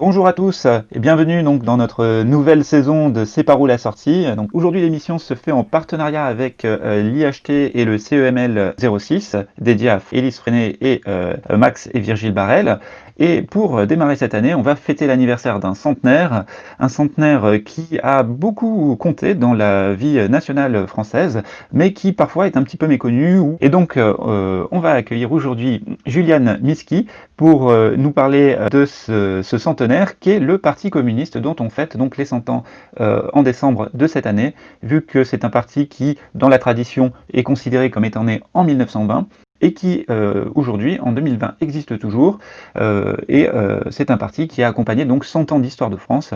Bonjour à tous et bienvenue donc dans notre nouvelle saison de C'est par où la sortie. Donc aujourd'hui l'émission se fait en partenariat avec euh, l'IHT et le CEML 06 dédié à Élise Freinet et euh, Max et Virgile Barrel. Et pour démarrer cette année, on va fêter l'anniversaire d'un centenaire, un centenaire qui a beaucoup compté dans la vie nationale française, mais qui parfois est un petit peu méconnu. Et donc euh, on va accueillir aujourd'hui Juliane Miski pour nous parler de ce centenaire qui est le Parti communiste dont on fête donc les 100 ans euh, en décembre de cette année, vu que c'est un parti qui, dans la tradition, est considéré comme étant né en 1920 et qui euh, aujourd'hui, en 2020, existe toujours. Euh, et c'est un parti qui a accompagné donc 100 ans d'histoire de France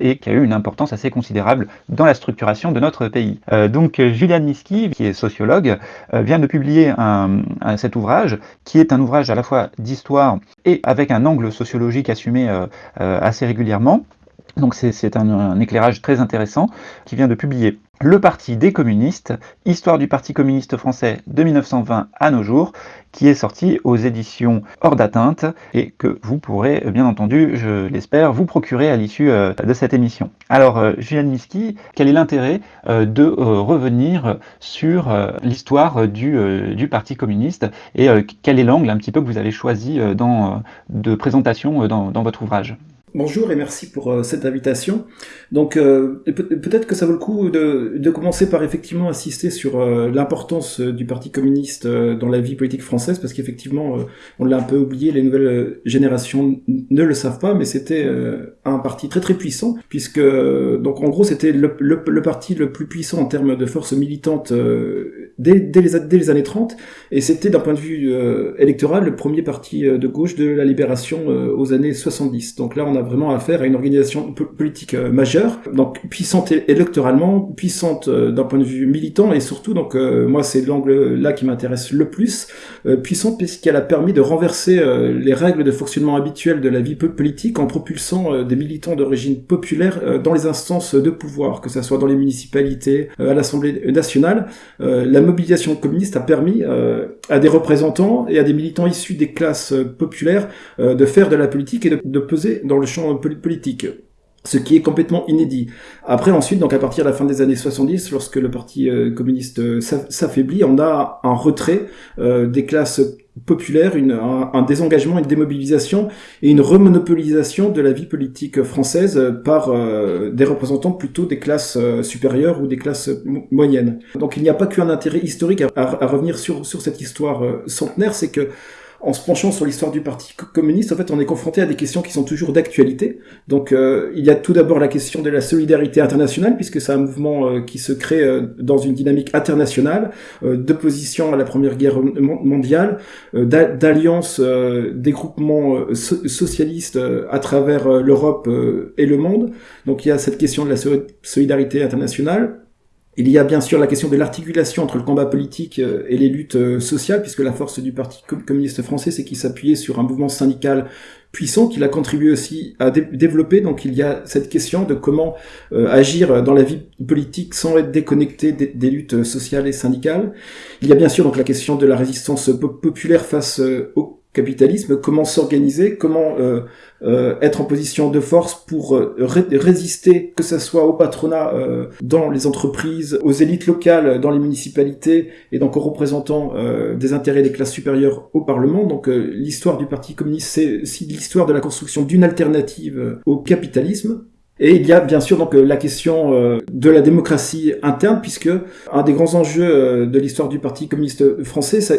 et qui a eu une importance assez considérable dans la structuration de notre pays. donc Juliane Miski, qui est sociologue, vient de publier un, cet ouvrage, qui est un ouvrage à la fois d'histoire et avec un angle sociologique assumé assez régulièrement. Donc c'est un, éclairage très intéressant qui vient de publier Le Parti des communistes, Histoire du Parti communiste français de 1920 à nos jours, qui est sorti aux éditions Hors d'atteinte et que vous pourrez bien entendu, je l'espère, vous procurer à l'issue euh, de cette émission. Alors euh, Julien Miski, quel est l'intérêt euh, de revenir sur l'histoire du, Parti communiste et quel est l'angle un petit peu que vous avez choisi de présentation dans votre ouvrage? Bonjour et merci pour euh, cette invitation. Donc euh, peut-être que ça vaut le coup de, commencer par effectivement insister sur euh, l'importance du Parti communiste dans la vie politique française, parce qu'effectivement on l'a un peu oublié, les nouvelles générations ne le savent pas, mais c'était un parti très très puissant, puisque donc en gros c'était le, parti le plus puissant en termes de force militante dès, dès, les, dès, les, années 30, et c'était d'un point de vue électoral le premier parti de gauche de la libération aux années 70. Donc là on a vraiment affaire à une organisation politique euh, majeure, donc puissante électoralement, puissante euh, d'un point de vue militant, et surtout, donc euh, moi c'est l'angle là qui m'intéresse le plus, puissante puisqu'elle a permis de renverser les règles de fonctionnement habituelles de la vie politique en propulsant des militants d'origine populaire dans les instances de pouvoir, que ce soit dans les municipalités, à l'Assemblée nationale. la mobilisation communiste a permis à des représentants et à des militants issus des classes populaires de faire de la politique et de, peser dans le politique ce qui est complètement inédit. Après, ensuite, donc à partir de la fin des années 70, lorsque le Parti euh, communiste euh, s'affaiblit, on a un retrait euh, des classes populaires, un, désengagement, une démobilisation et une remonopolisation de la vie politique française par des représentants plutôt des classes supérieures ou des classes moyennes. Donc il n'y a pas qu'un intérêt historique à, revenir sur cette histoire centenaire, c'est que en se penchant sur l'histoire du Parti communiste, en fait, on est confronté à des questions qui sont toujours d'actualité. Donc, euh, il y a tout d'abord la question de la solidarité internationale, puisque c'est un mouvement euh, qui se crée euh, dans une dynamique internationale, d'opposition à la Première Guerre mondiale, d'alliance des groupements socialistes à travers l'Europe et le monde. Donc, il y a cette question de la solidarité internationale. Il y a bien sûr la question de l'articulation entre le combat politique euh, et les luttes euh, sociales, puisque la force du Parti communiste français, c'est qu'il s'appuyait sur un mouvement syndical puissant qu'il a contribué aussi à développer. Donc il y a cette question de comment euh, agir dans la vie politique sans être déconnecté des, luttes sociales et syndicales. Il y a bien sûr donc la question de la résistance populaire face au capitalisme, comment s'organiser, comment euh, euh, être en position de force pour euh, résister, que ce soit au patronat dans les entreprises, aux élites locales dans les municipalités et donc aux représentants des intérêts des classes supérieures au Parlement. Donc l'histoire du Parti communiste, c'est l'histoire de la construction d'une alternative au capitalisme. Et il y a bien sûr donc euh, la question euh, de la démocratie interne, puisque un des grands enjeux euh, de l'histoire du Parti communiste français, ça,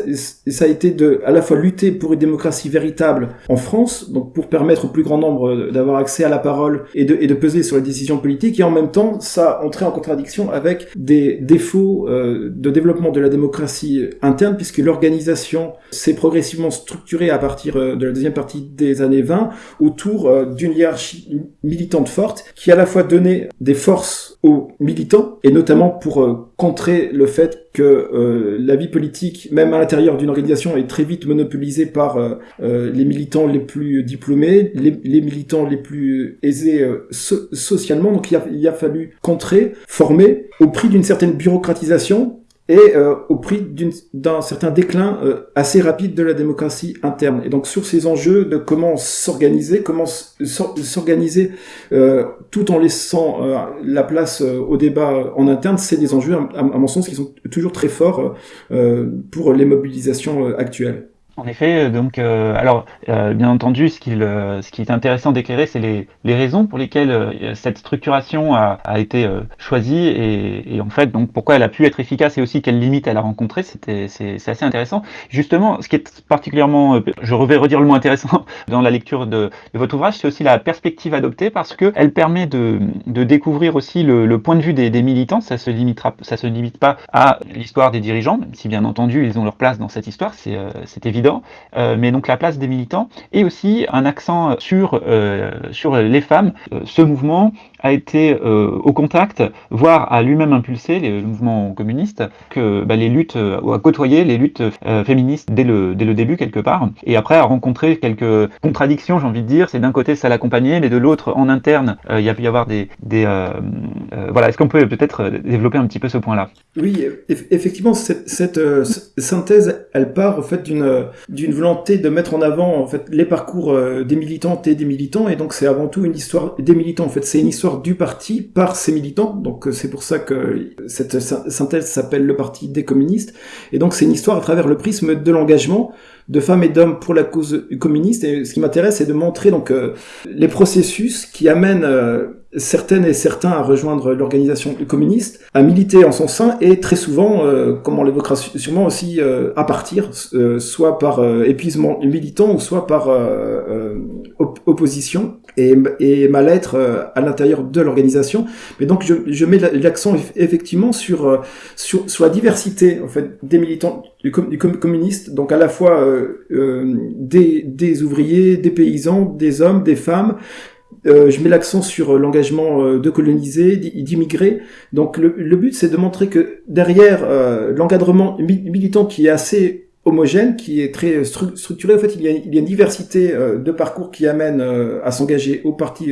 ça, a été de à la fois lutter pour une démocratie véritable en France, donc pour permettre au plus grand nombre d'avoir accès à la parole et de, et de peser sur les décisions politiques, et en même temps, ça entrait en contradiction avec des défauts de développement de la démocratie interne, puisque l'organisation s'est progressivement structurée à partir de la deuxième partie des années 20 autour d'une hiérarchie militante forte qui à la fois donnait des forces aux militants, et notamment pour euh, contrer le fait que euh, la vie politique, même à l'intérieur d'une organisation, est très vite monopolisée par euh, les militants les plus diplômés, les, militants les plus aisés socialement. Donc il a, il a fallu contrer, former, au prix d'une certaine bureaucratisation, et euh, au prix d'un certain déclin euh, assez rapide de la démocratie interne. Et donc sur ces enjeux de comment s'organiser, comment s'organiser euh, tout en laissant la place au débat en interne, c'est des enjeux, à, mon sens, qui sont toujours très forts pour les mobilisations actuelles. En effet, euh, donc, euh, alors, euh, bien entendu, ce, qui est intéressant d'éclairer, c'est les, raisons pour lesquelles cette structuration a, été choisie et, en fait, donc, pourquoi elle a pu être efficace et aussi quelles limites elle a rencontrées. C'est, assez intéressant. Justement, ce qui est particulièrement, je vais redire le mot intéressant dans la lecture de, votre ouvrage, c'est aussi la perspective adoptée parce que elle permet de, découvrir aussi le, point de vue des, militants. Ça se ça se limite pas à l'histoire des dirigeants, même si bien entendu ils ont leur place dans cette histoire, c'est, c'est évident euh, mais donc la place des militants, et aussi un accent sur, euh, sur les femmes. Euh, ce mouvement a été au contact, voire a lui-même impulsé les mouvements communistes, que bah, les luttes, ou a côtoyé les luttes féministes dès le, dès le début quelque part, et après a rencontré quelques contradictions, j'ai envie de dire, c'est d'un côté ça l'accompagnait, mais de l'autre en interne, il y a pu y avoir des... des voilà, est-ce qu'on peut peut-être développer un petit peu ce point-là? Oui, effectivement, cette, cette synthèse, elle part au fait d'une d'une volonté de mettre en avant en fait les parcours euh, des militantes et des militants. Et donc c'est avant tout une histoire des militants en fait. C'est une histoire du parti par ses militants. Donc euh, c'est pour ça que cette synthèse s'appelle le parti des communistes. Et donc c'est une histoire à travers le prisme de l'engagement de femmes et d'hommes pour la cause communiste. Et ce qui m'intéresse, c'est de montrer donc euh, les processus qui amènent euh, certaines et certains à rejoindre l'organisation communiste, à militer en son sein et très souvent, comme on l'évoquera sûrement aussi, à partir, soit par épuisement militant ou soit par opposition et, et mal-être à l'intérieur de l'organisation. Mais donc je, je mets l'accent effectivement sur, sur, sur la diversité en fait des militants du, communiste, donc à la fois euh, euh, des, des, ouvriers, des paysans, des hommes, des femmes. Euh, je mets l'accent sur l'engagement de coloniser, d'immigrer. Donc le, le but, c'est de montrer que derrière l'encadrement militant qui est assez homogène, qui est très structuré. En fait, il y a, une diversité de parcours qui amène à s'engager au parti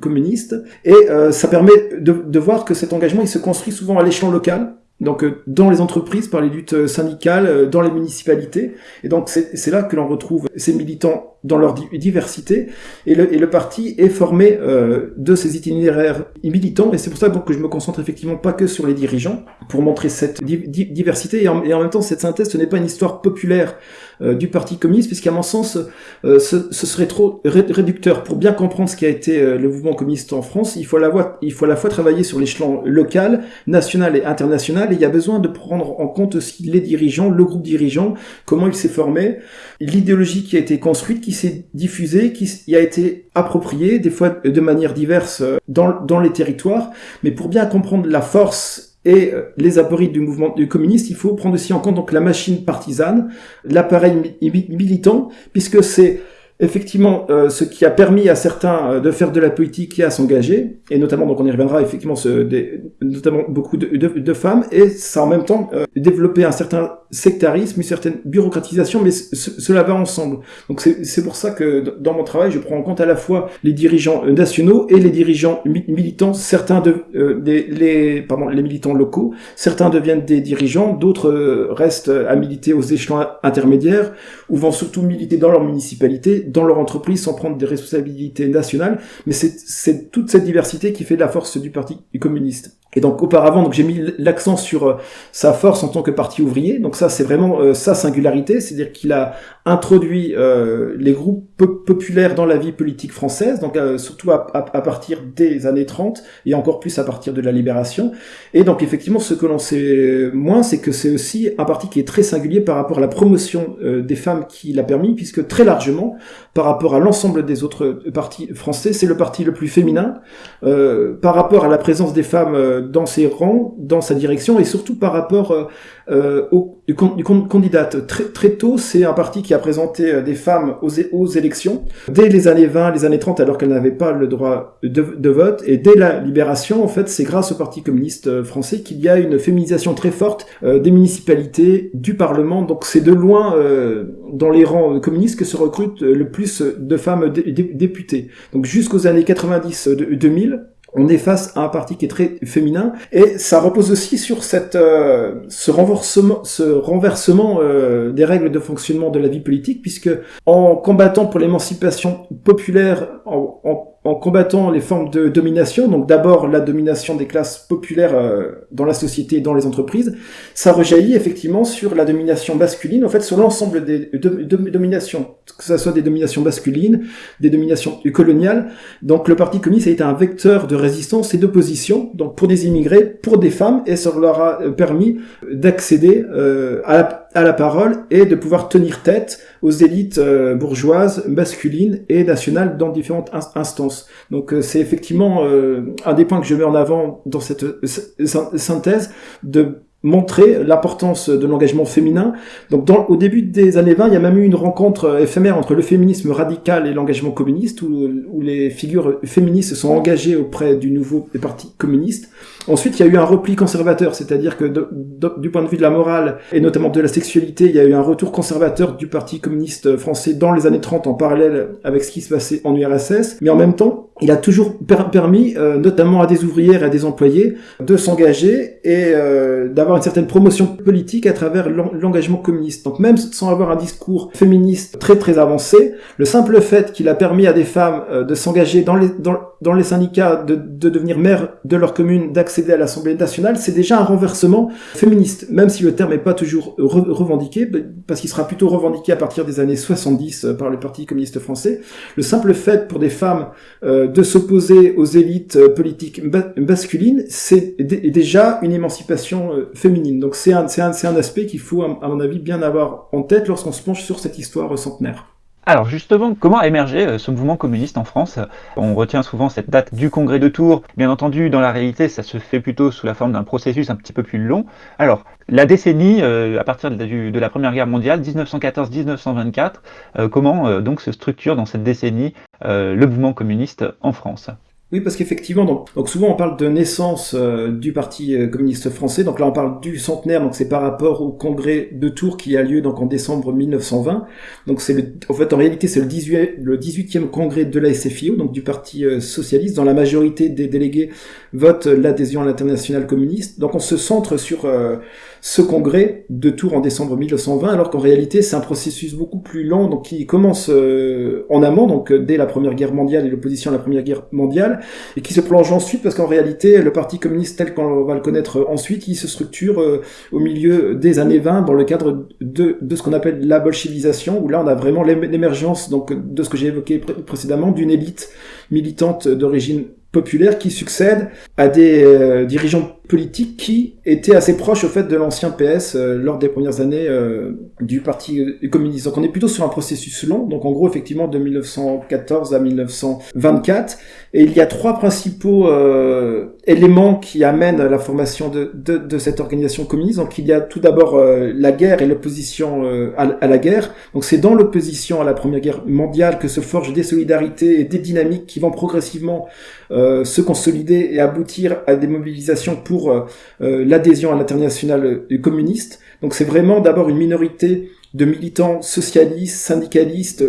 communiste, et ça permet de, de, voir que cet engagement, il se construit souvent à l'échelon local donc euh, dans les entreprises, par les luttes euh, syndicales, euh, dans les municipalités. Et donc c'est là que l'on retrouve ces militants dans leur diversité. Et le, et le parti est formé de ces itinéraires militants. Et c'est pour ça donc, que je me concentre effectivement pas que sur les dirigeants, pour montrer cette diversité. Et en, et en, même temps, cette synthèse, ce n'est pas une histoire populaire du Parti communiste, puisqu'à mon sens, ce, ce, serait trop réducteur. Pour bien comprendre ce qui a été le mouvement communiste en France, il faut à la fois, travailler sur l'échelon local, national et international il y a besoin de prendre en compte aussi les dirigeants, le groupe dirigeant, comment il s'est formé, l'idéologie qui a été construite, qui s'est diffusée, qui a été appropriée, des fois de manière diverse euh, dans les territoires. Mais pour bien comprendre la force et euh, les apories du mouvement communiste, il faut prendre aussi en compte donc la machine partisane, l'appareil militant, puisque c'est effectivement euh, ce qui a permis à certains euh, de faire de la politique et à s'engager, et notamment, donc on y reviendra, effectivement, ce, des, notamment beaucoup de, de, de, femmes, et ça en même temps euh, développer un certain sectarisme, une certaine bureaucratisation, mais cela va ensemble. Donc c'est pour ça que dans mon travail, je prends en compte à la fois les dirigeants nationaux et les dirigeants militants, certains de, des, les, pardon, les militants locaux, certains deviennent des dirigeants, d'autres restent à militer aux échelons intermédiaires, ou vont surtout militer dans leur municipalité, dans leur entreprise sans prendre des responsabilités nationales, mais c'est toute cette diversité qui fait la force du Parti communiste. Et donc auparavant, donc j'ai mis l'accent sur euh, sa force en tant que parti ouvrier. Donc ça, c'est vraiment euh, sa singularité, c'est-à-dire qu'il a introduit euh, les groupes populaires dans la vie politique française, donc surtout à, à, partir des années 30 et encore plus à partir de la Libération. Et donc effectivement, ce que l'on sait moins, c'est que c'est aussi un parti qui est très singulier par rapport à la promotion des femmes qui l'a permis, puisque très largement, par rapport à l'ensemble des autres partis français, c'est le parti le plus féminin. par rapport à la présence des femmes dans ses rangs, dans sa direction, et surtout par rapport euh, euh, au, du, du candidate. Très, très tôt, c'est un parti qui a présenté euh, des femmes aux, aux élections, dès les années 20, les années 30, alors qu'elles n'avaient pas le droit de, de, vote, et dès la libération, en fait, c'est grâce au Parti communiste français qu'il y a une féminisation très forte des municipalités, du Parlement, donc c'est de loin dans les rangs communistes que se recrutent le plus de femmes députées. Donc jusqu'aux années 90-2000, on est face à un parti qui est très féminin et ça repose aussi sur cette euh, ce renversement ce renversement euh, des règles de fonctionnement de la vie politique puisque en combattant pour l'émancipation populaire en, en en combattant les formes de domination, donc d'abord la domination des classes populaires euh, dans la société et dans les entreprises, ça rejaillit effectivement sur la domination masculine, en fait sur l'ensemble des dominations, que ce soit des dominations masculines, des dominations coloniales. Donc le Parti communiste a été un vecteur de résistance et d'opposition, donc pour des immigrés, pour des femmes, et ça leur a euh, permis d'accéder euh, à la à la parole et de pouvoir tenir tête aux élites euh, bourgeoises, masculines et nationales dans différentes instances. Donc euh, c'est effectivement euh, un des points que je mets en avant dans cette synthèse de montrer l'importance de l'engagement féminin. Donc au début des années 20, il y a même eu une rencontre éphémère entre le féminisme radical et l'engagement communiste, où, où, les figures féministes se sont engagées auprès du nouveau parti communiste. Ensuite, il y a eu un repli conservateur, c'est-à-dire que du point de vue de la morale, et notamment de la sexualité, il y a eu un retour conservateur du Parti communiste français dans les années 30 en parallèle avec ce qui se passait en URSS. Mais en même temps, il a toujours permis, euh, notamment à des ouvrières et à des employés, de s'engager et euh, d'avoir une certaine promotion politique à travers l'engagement communiste. Donc même sans avoir un discours féministe très très avancé, le simple fait qu'il a permis à des femmes euh, de s'engager dans les, syndicats, de, de devenir maire de leur commune, d'accéder à l'Assemblée nationale, c'est déjà un renversement féministe, même si le terme n'est pas toujours revendiqué, parce qu'il sera plutôt revendiqué à partir des années 70 par le Parti communiste français. Le simple fait pour des femmes de s'opposer aux élites euh, politiques masculines, c'est déjà une émancipation euh, féminine. Donc c'est un, un, un aspect qu'il faut, à mon avis, bien avoir en tête lorsqu'on se penche sur cette histoire centenaire. Alors justement, comment a émergé euh, ce mouvement communiste en France? On retient souvent cette date du congrès de Tours. Bien entendu, dans la réalité, ça se fait plutôt sous la forme d'un processus un petit peu plus long. Alors, la décennie, à partir de, la Première Guerre mondiale, 1914-1924, comment donc se structure dans cette décennie le mouvement communiste en France? Oui, parce qu'effectivement, donc, souvent on parle de naissance euh, du Parti euh, communiste français. Donc là, on parle du centenaire. Donc c'est par rapport au congrès de Tours qui a lieu donc en décembre 1920. Donc c'est le, en fait, en réalité, c'est le 18 le 18e congrès de la SFIO, donc du Parti euh, socialiste. Dans la majorité des délégués votent l'adhésion à l'international communiste. Donc on se centre sur ce congrès de Tours en décembre 1920, alors qu'en réalité c'est un processus beaucoup plus lent, donc qui commence euh, en amont, donc euh, dès la Première Guerre mondiale et l'opposition à la Première Guerre mondiale, et qui se plonge ensuite, parce qu'en réalité le Parti communiste tel qu'on va le connaître ensuite, il se structure euh, au milieu des années 20 dans le cadre de, de ce qu'on appelle la bolchevisation, où là on a vraiment l'émergence donc de ce que j'ai évoqué précédemment d'une élite militante d'origine populaire qui succède à des dirigeants politique qui était assez proche au fait de l'ancien PS euh, lors des premières années euh, du Parti communiste. Donc on est plutôt sur un processus long, donc en gros effectivement de 1914 à 1924. Et il y a trois principaux euh, éléments qui amènent à la formation de, cette organisation communiste. Donc il y a tout d'abord la guerre et l'opposition à, à, la guerre. Donc c'est dans l'opposition à la Première Guerre mondiale que se forgent des solidarités et des dynamiques qui vont progressivement se consolider et aboutir à des mobilisations pour euh, euh, l'adhésion à l'international communiste. Donc c'est vraiment d'abord une minorité de militants socialistes, syndicalistes,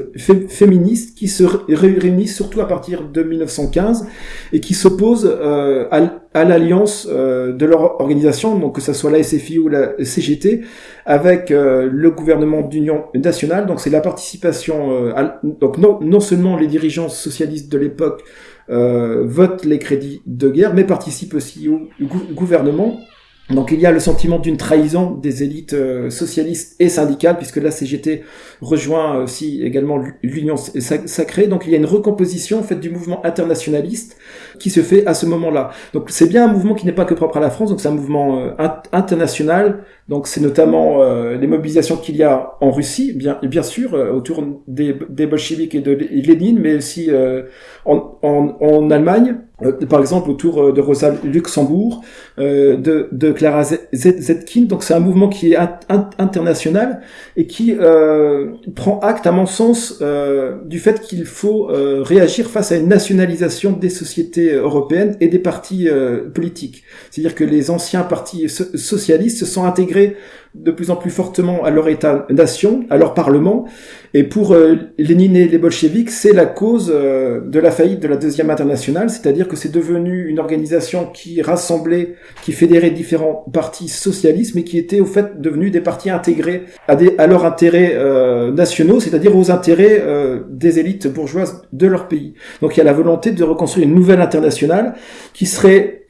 féministes qui se réunissent surtout à partir de 1915 et qui s'opposent euh, à, l'alliance de leur organisation, donc que ce soit la SFI ou la CGT, avec le gouvernement d'union nationale. Donc c'est la participation, donc non, non seulement les dirigeants socialistes de l'époque euh, vote les crédits de guerre, mais participe aussi au gouvernement. Donc il y a le sentiment d'une trahison des élites euh, socialistes et syndicales, puisque la CGT rejoint aussi également l'Union sacrée. Donc il y a une recomposition en fait du mouvement internationaliste qui se fait à ce moment-là. Donc c'est bien un mouvement qui n'est pas que propre à la France, donc c'est un mouvement euh, international. Donc c'est notamment euh, les mobilisations qu'il y a en Russie, bien, bien sûr, autour des, des bolcheviks et de Lénine, mais aussi en, en, en Allemagne, euh, par exemple autour euh, de Rosa Luxembourg, euh, de, de, Clara Zetkin. Donc c'est un mouvement qui est international et qui euh, prend acte, à mon sens, euh, du fait qu'il faut réagir face à une nationalisation des sociétés européennes et des partis politiques. C'est-à-dire que les anciens partis socialistes se sont intégrés de plus en plus fortement à leur État-nation, à leur Parlement. Et pour euh, Lénine et les bolcheviks, c'est la cause euh, de la faillite de la deuxième internationale, c'est-à-dire que c'est devenu une organisation qui rassemblait, qui fédérait différents partis socialistes, mais qui était au fait devenu des partis intégrés à, des, à leurs intérêts euh, nationaux, c'est-à-dire aux intérêts des élites bourgeoises de leur pays. Donc il y a la volonté de reconstruire une nouvelle internationale qui serait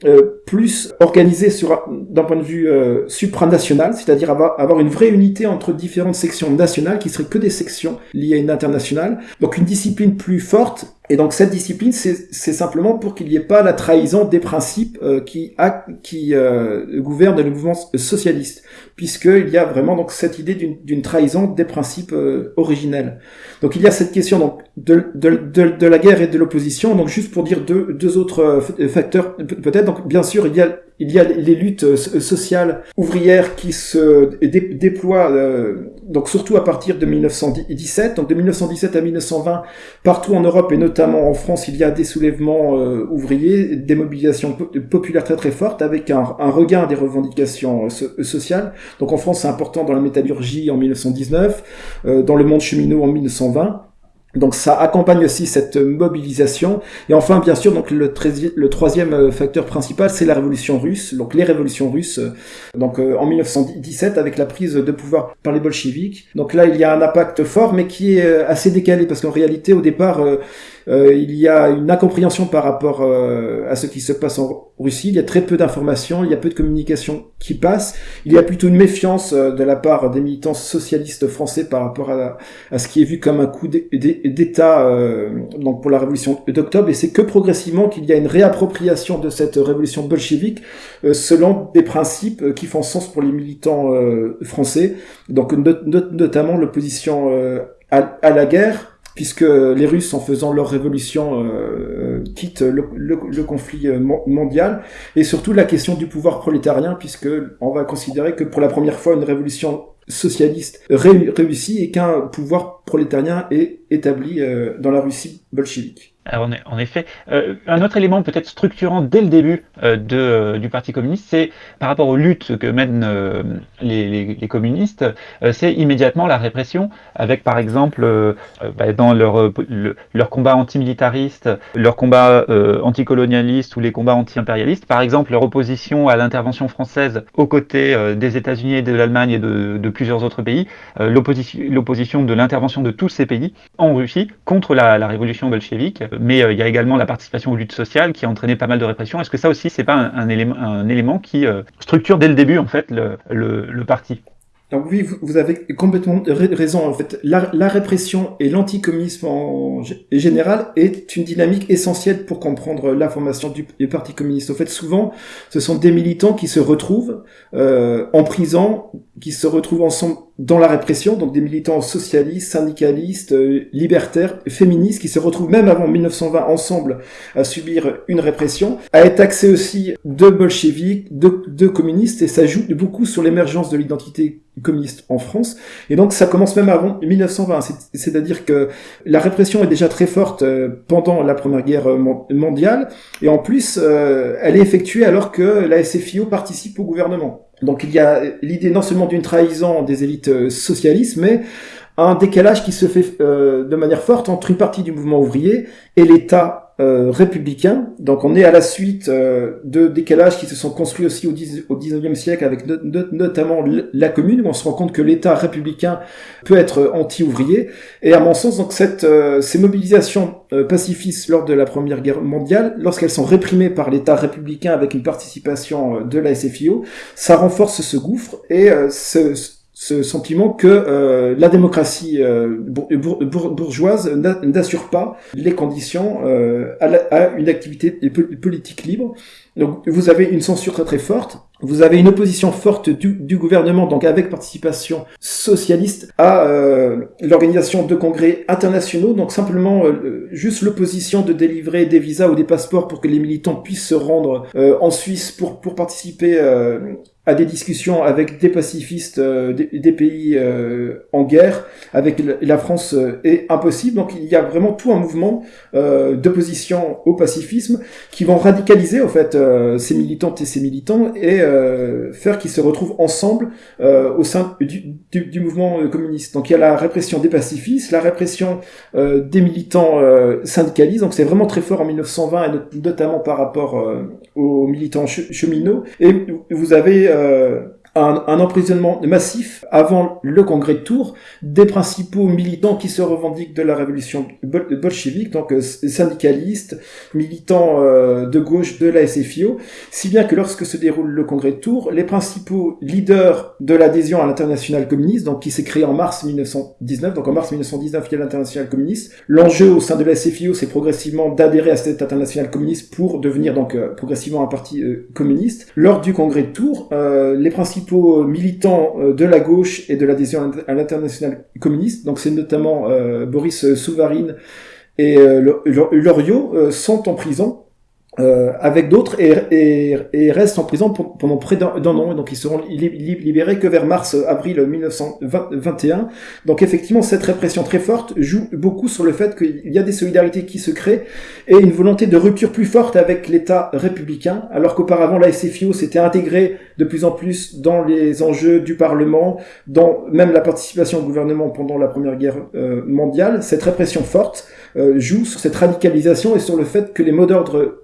plus organisée sur d'un point de vue supranational, c'est-à-dire avoir, avoir une vraie unité entre différentes sections nationales qui seraient que des sections liées à une internationale. Donc une discipline plus forte et donc cette discipline, c'est simplement pour qu'il n'y ait pas la trahison des principes euh, qui, a, qui euh, gouvernent le mouvement socialiste, puisqu'il y a vraiment donc cette idée d'une trahison des principes euh, originels. Donc il y a cette question donc de, de, de, de la guerre et de l'opposition. Donc juste pour dire deux, deux autres euh, facteurs, peut-être. Donc bien sûr il y a il y a les luttes sociales ouvrières qui se déploient donc surtout à partir de 1917. Donc de 1917 à 1920, partout en Europe et notamment en France, il y a des soulèvements euh, ouvriers, des mobilisations populaires très très fortes, avec un, regain des revendications euh, sociales. Donc en France, c'est important dans la métallurgie en 1919, euh, dans le monde cheminot en 1920. Donc ça accompagne aussi cette mobilisation. Et enfin, bien sûr, donc le, troisième euh, facteur principal, c'est la révolution russe. Donc les révolutions russes, euh, donc euh, en 1917, avec la prise de pouvoir par les bolcheviks. Donc là, il y a un impact fort, mais qui est assez décalé, parce qu'en réalité, au départ, il y a une incompréhension par rapport à ce qui se passe en Russie. Il y a très peu d'informations, il y a peu de communication qui passe. Il y a plutôt une méfiance de la part des militants socialistes français par rapport à, à ce qui est vu comme un coup d'état euh, donc pour la révolution d'octobre, et c'est que progressivement qu'il y a une réappropriation de cette révolution bolchevique euh, selon des principes euh, qui font sens pour les militants français, donc notamment l'opposition à, la guerre, puisque les Russes, en faisant leur révolution, quittent le, conflit mondial, et surtout la question du pouvoir prolétarien, puisque on va considérer que pour la première fois, une révolution socialiste réussi et qu'un pouvoir prolétarien est établi euh, dans la Russie bolchevique. Alors, en effet, euh, un autre élément peut-être structurant dès le début euh, euh, du Parti communiste, c'est par rapport aux luttes que mènent les, communistes, c'est immédiatement la répression, avec par exemple bah, dans leur, leur combat antimilitariste, leur combat anticolonialiste ou les combats anti-impérialistes, par exemple leur opposition à l'intervention française aux côtés des États-Unis et de l'Allemagne et de, de, plusieurs autres pays, l'opposition de l'intervention de tous ces pays en Russie contre la, la révolution bolchevique mais euh, il y a également la participation aux luttes sociales qui a entraîné pas mal de répression. Est-ce que ça aussi, c'est pas un, élément, un élément qui euh, structure dès le début en fait le, le, le parti? Donc oui, vous avez complètement raison. En fait, la, la répression et l'anticommunisme en général est une dynamique essentielle pour comprendre la formation du, Parti communiste. En fait, souvent, ce sont des militants qui se retrouvent euh, en prison, qui se retrouvent ensemble dans la répression, donc des militants socialistes, syndicalistes, euh, libertaires, féministes, qui se retrouvent même avant 1920 ensemble à subir une répression, à être taxés aussi de bolcheviques, de, de communistes, et ça joue beaucoup sur l'émergence de l'identité communiste en France. Et donc ça commence même avant 1920, c'est-à-dire que la répression est déjà très forte euh, pendant la Première Guerre mondiale, et en plus euh, elle est effectuée alors que la SFIO participe au gouvernement. Donc il y a l'idée non seulement d'une trahison des élites euh, socialistes, mais un décalage qui se fait euh, de manière forte entre une partie du mouvement ouvrier et l'État euh, républicain. Donc on est à la suite de décalages qui se sont construits aussi au, 10, au 19e siècle avec notamment la commune, où on se rend compte que l'État républicain peut être anti-ouvrier. Et à mon sens, donc cette, ces mobilisations pacifistes lors de la Première Guerre mondiale, lorsqu'elles sont réprimées par l'État républicain avec une participation de la SFIO, ça renforce ce gouffre et ce, ce sentiment que euh, la démocratie euh, bourgeoise n'assure pas les conditions euh, à, une activité politique libre. Donc vous avez une censure très très forte, vous avez une opposition forte du, gouvernement, donc avec participation socialiste, à l'organisation de congrès internationaux, donc simplement juste l'opposition de délivrer des visas ou des passeports pour que les militants puissent se rendre en Suisse pour, pour participer à des discussions avec des pacifistes euh, des, pays euh, en guerre, avec la France euh, est impossible. Donc il y a vraiment tout un mouvement d'opposition au pacifisme qui vont radicaliser en fait ces militantes et ces militants et faire qu'ils se retrouvent ensemble au sein du, du, mouvement communiste. Donc il y a la répression des pacifistes, la répression des militants syndicalistes. Donc c'est vraiment très fort en 1920 et notamment par rapport aux militants cheminots. Et vous avez euh, un, emprisonnement massif avant le congrès de Tours. Des principaux militants qui se revendiquent de la révolution bolchevique, donc euh, syndicalistes, militants euh, de gauche de la SFIO, si bien que lorsque se déroule le congrès de Tours, les principaux leaders de l'adhésion à l'international communiste, donc qui s'est créé en mars 1919, donc en mars 1919 il y a l'international communiste, l'enjeu au sein de la SFIO c'est progressivement d'adhérer à cet international communiste pour devenir donc euh, progressivement un parti communiste. Lors du congrès de Tours, les principaux euh, militants euh, de la gauche et de l'adhésion à l'international communiste, donc c'est notamment euh, Boris Souvarine et Loriot, sont en prison euh, avec d'autres et, et, et, restent en prison pendant près d'un an. Donc ils seront libérés que vers mars-avril 1921. Donc effectivement, cette répression très forte joue beaucoup sur le fait qu'il y a des solidarités qui se créent et une volonté de rupture plus forte avec l'État républicain, alors qu'auparavant la SFIO s'était intégrée de plus en plus dans les enjeux du Parlement, dans même la participation au gouvernement pendant la Première Guerre euh, mondiale. Cette répression forte euh, joue sur cette radicalisation et sur le fait que les mots d'ordre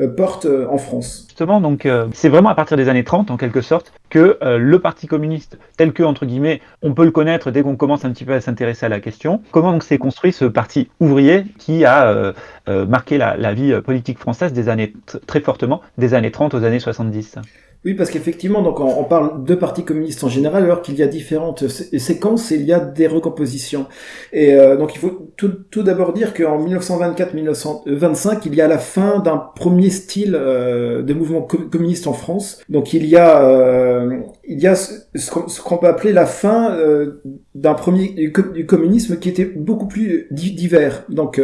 euh, portent euh, en France. Justement, donc c'est vraiment à partir des années 30, en quelque sorte, que le Parti communiste, tel que, entre guillemets, on peut le connaître dès qu'on commence un petit peu à s'intéresser à la question, comment s'est construit ce parti ouvrier qui a marqué la, la, vie politique française des années très fortement, des années 30 aux années 70 oui, parce qu'effectivement, donc on, parle de partis communistes en général, alors qu'il y a différentes séquences et il y a des recompositions. Et euh, donc il faut tout, d'abord dire qu'en 1924-1925, il y a la fin d'un premier style euh, de mouvement communiste en France. Donc il y a euh, il y a ce qu'on peut appeler la fin euh, d'un premier du communisme qui était beaucoup plus divers. Donc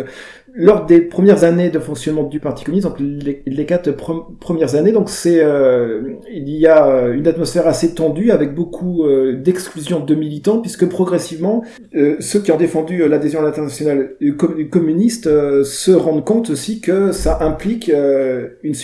lors des premières années de fonctionnement du Parti communiste, donc les, quatre premières années, donc c'est euh, il y a euh, une atmosphère assez tendue avec beaucoup euh, d'exclusion de militants, puisque progressivement ceux qui ont défendu l'adhésion à l'international communiste se rendent compte aussi que ça implique une,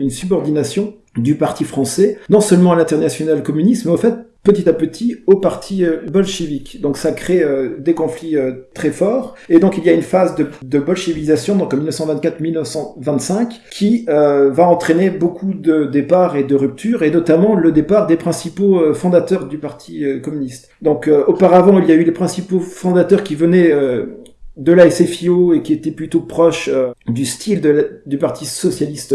une subordination du parti français, non seulement à l'international communiste, mais au fait petit à petit au parti euh, bolchevique. Donc ça crée euh, des conflits euh, très forts. Et donc il y a une phase de, de bolchevisation, donc en 1924-1925, qui va entraîner beaucoup de départs et de ruptures, et notamment le départ des principaux fondateurs du parti communiste. Donc auparavant, il y a eu les principaux fondateurs qui venaient de la SFIO et qui étaient plutôt proches du style du parti socialiste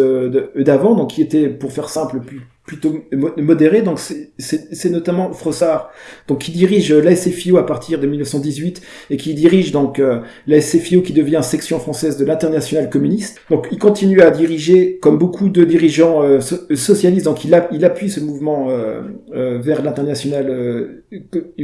d'avant, donc qui était, pour faire simple, plus plutôt modéré. Donc c'est notamment Frossard, donc qui dirige la SFIO à partir de 1918 et qui dirige donc euh, la SFIO qui devient section française de l'international communiste. Donc il continue à diriger comme beaucoup de dirigeants euh, socialistes. Donc il, il appuie ce mouvement euh, vers l'international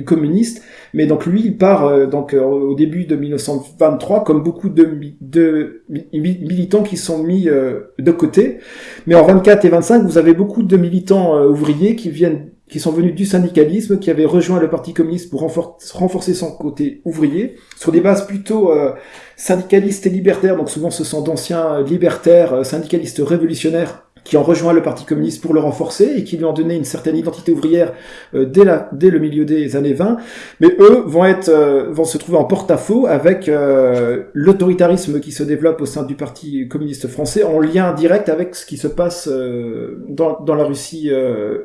communiste. Mais donc lui il part donc au début de 1923 comme beaucoup de, de militants qui sont mis de côté. Mais en 24 et 25 vous avez beaucoup de militants euh, ouvriers qui viennent qui sont venus du syndicalisme, qui avaient rejoint le Parti communiste pour renforcer son côté ouvrier, sur des bases plutôt euh, syndicalistes et libertaires, donc souvent ce sont d'anciens libertaires, euh, syndicalistes révolutionnaires, qui ont rejoint le Parti communiste pour le renforcer et qui lui ont donné une certaine identité ouvrière euh, dès, le milieu des années 20. Mais eux vont être euh, vont se trouver en porte-à-faux avec euh, l'autoritarisme qui se développe au sein du Parti communiste français en lien direct avec ce qui se passe dans, la Russie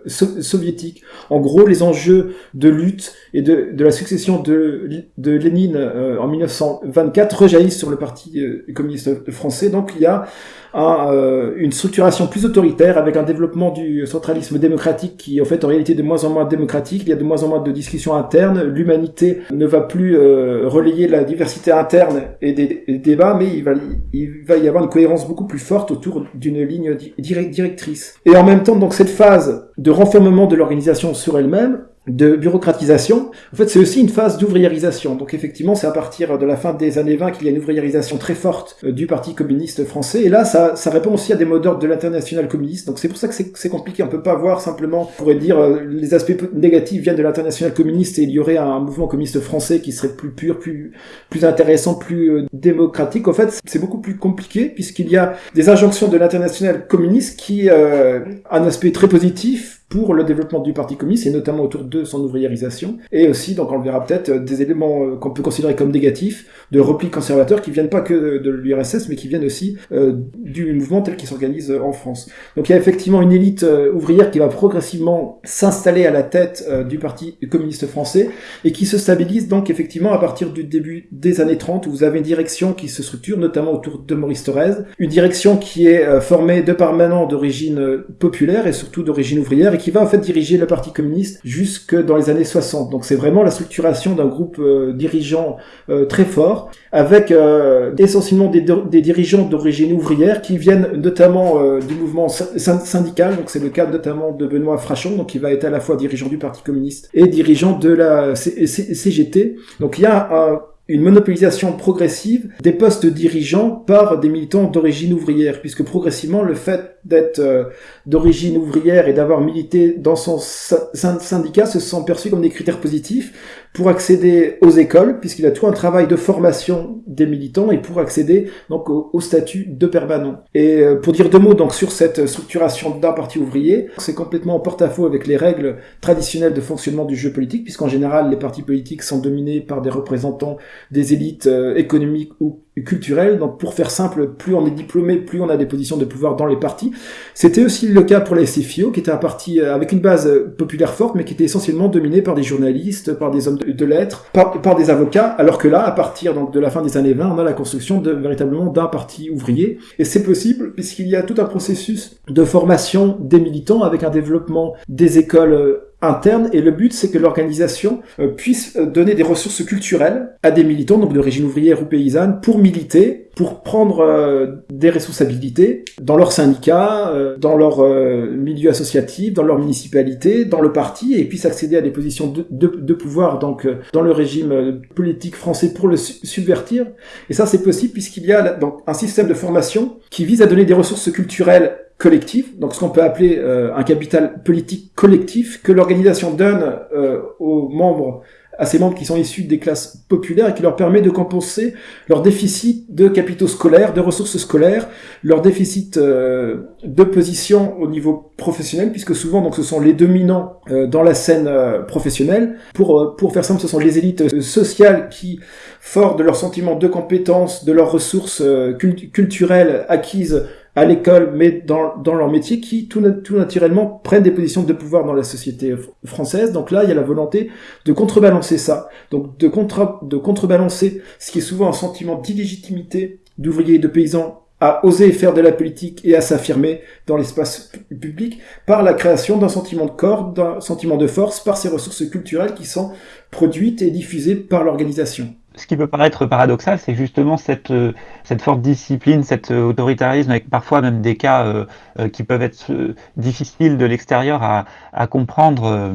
soviétique. En gros, les enjeux de lutte et de, de la succession de, de Lénine en 1924 rejaillissent sur le Parti communiste français. Donc il y a euh, une structuration plus autoritaire avec un développement du centralisme démocratique qui en fait en réalité de moins en moins démocratique. Il y a de moins en moins de discussions internes. L'humanité ne va plus euh, relayer la diversité interne et des, débats, mais il va, il va y avoir une cohérence beaucoup plus forte autour d'une ligne directrice. Et en même temps, donc cette phase de renfermement de l'organisation sur elle-même de bureaucratisation, en fait, c'est aussi une phase d'ouvriérisation. Donc effectivement, c'est à partir de la fin des années 20 qu'il y a une ouvriérisation très forte euh, du Parti communiste français. Et là, ça, ça répond aussi à des mots d'ordre de l'international communiste. Donc c'est pour ça que c'est compliqué. On peut pas voir simplement, on pourrait dire, euh, les aspects négatifs viennent de l'international communiste et il y aurait un mouvement communiste français qui serait plus pur, plus, plus intéressant, plus euh, démocratique. En fait, c'est beaucoup plus compliqué puisqu'il y a des injonctions de l'international communiste qui euh, un aspect très positif pour le développement du Parti communiste, et notamment autour de son ouvriérisation, et aussi, donc on le verra peut-être, euh, des éléments euh, qu'on peut considérer comme négatifs, de repli conservateurs qui viennent pas que de l'URSS, mais qui viennent aussi euh, du mouvement tel qu'il s'organise en France. Donc il y a effectivement une élite ouvrière qui va progressivement s'installer à la tête du Parti communiste français, et qui se stabilise donc effectivement à partir du début des années 30, où vous avez une direction qui se structure, notamment autour de Maurice Thorez, une direction qui est formée de permanents d'origine populaire et surtout d'origine ouvrière, qui va en fait diriger le Parti communiste jusque dans les années 60. Donc c'est vraiment la structuration d'un groupe euh, dirigeant euh, très fort, avec euh, essentiellement des, dirigeants d'origine ouvrière qui viennent notamment du mouvement syndical. Donc c'est le cas notamment de Benoît Frachon, donc qui va être à la fois dirigeant du Parti communiste et dirigeant de la CGT. Donc il y a un une monopolisation progressive des postes dirigeants par des militants d'origine ouvrière, puisque progressivement le fait d'être euh, d'origine ouvrière et d'avoir milité dans son syndicat se sont perçus comme des critères positifs pour accéder aux écoles, puisqu'il a tout un travail de formation des militants et pour accéder donc au, statut de permanent. Et euh, pour dire deux mots donc sur cette structuration d'un parti ouvrier, c'est complètement en porte-à-faux avec les règles traditionnelles de fonctionnement du jeu politique, puisqu'en général les partis politiques sont dominés par des représentants des élites euh, économiques ou culturelles. Donc pour faire simple, plus on est diplômé, plus on a des positions de pouvoir dans les partis. C'était aussi le cas pour la SFIO, qui était un parti euh, avec une base populaire forte, mais qui était essentiellement dominé par des journalistes, par des hommes de lettres par, des avocats, alors que là, à partir de la fin des années 20, on a la construction de véritablement d'un parti ouvrier. Et c'est possible puisqu'il y a tout un processus de formation des militants avec un développement des écoles euh, interne et le but c'est que l'organisation euh, puisse euh, donner des ressources culturelles à des militants donc d'origine ouvrière ou paysanne pour militer pour prendre euh, des responsabilités dans leur syndicat, dans leur milieu associatif, dans leur municipalité, dans le parti et puissent accéder à des positions de, de, de pouvoir donc dans le régime politique français pour le subvertir. Et ça c'est possible puisqu'il y a donc un système de formation qui vise à donner des ressources culturelles collectif, donc ce qu'on peut appeler euh, un capital politique collectif que l'organisation donne euh, aux membres, à ses membres qui sont issus des classes populaires et qui leur permet de compenser leur déficit de capitaux scolaires, de ressources scolaires, leur déficit euh, de position au niveau professionnel, puisque souvent donc ce sont les dominants dans la scène professionnelle. Pour pour faire simple, ce sont les élites sociales qui, forts de leur sentiment de compétence, de leurs ressources culturelles acquises à l'école, mais dans, leur métier, qui tout, naturellement prennent des positions de pouvoir dans la société française. Donc là, il y a la volonté de contrebalancer ça, donc de, de contrebalancer ce qui est souvent un sentiment d'illégitimité d'ouvriers et de paysans à oser faire de la politique et à s'affirmer dans l'espace public par la création d'un sentiment de corps, d'un sentiment de force, par ces ressources culturelles qui sont produites et diffusées par l'organisation ce qui peut paraître paradoxal, c'est justement cette, euh, forte discipline, cet euh, autoritarisme, avec parfois même des cas euh, qui peuvent être difficiles de l'extérieur à, comprendre,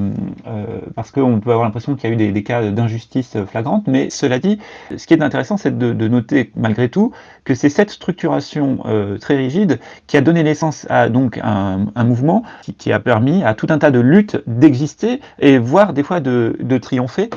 parce qu'on peut avoir l'impression qu'il y a eu des, cas d'injustice flagrante. Mais cela dit, ce qui est intéressant, c'est de, noter malgré tout que c'est cette structuration très rigide qui a donné naissance à donc un, mouvement qui, a permis à tout un tas de luttes d'exister et voire des fois de, de triompher,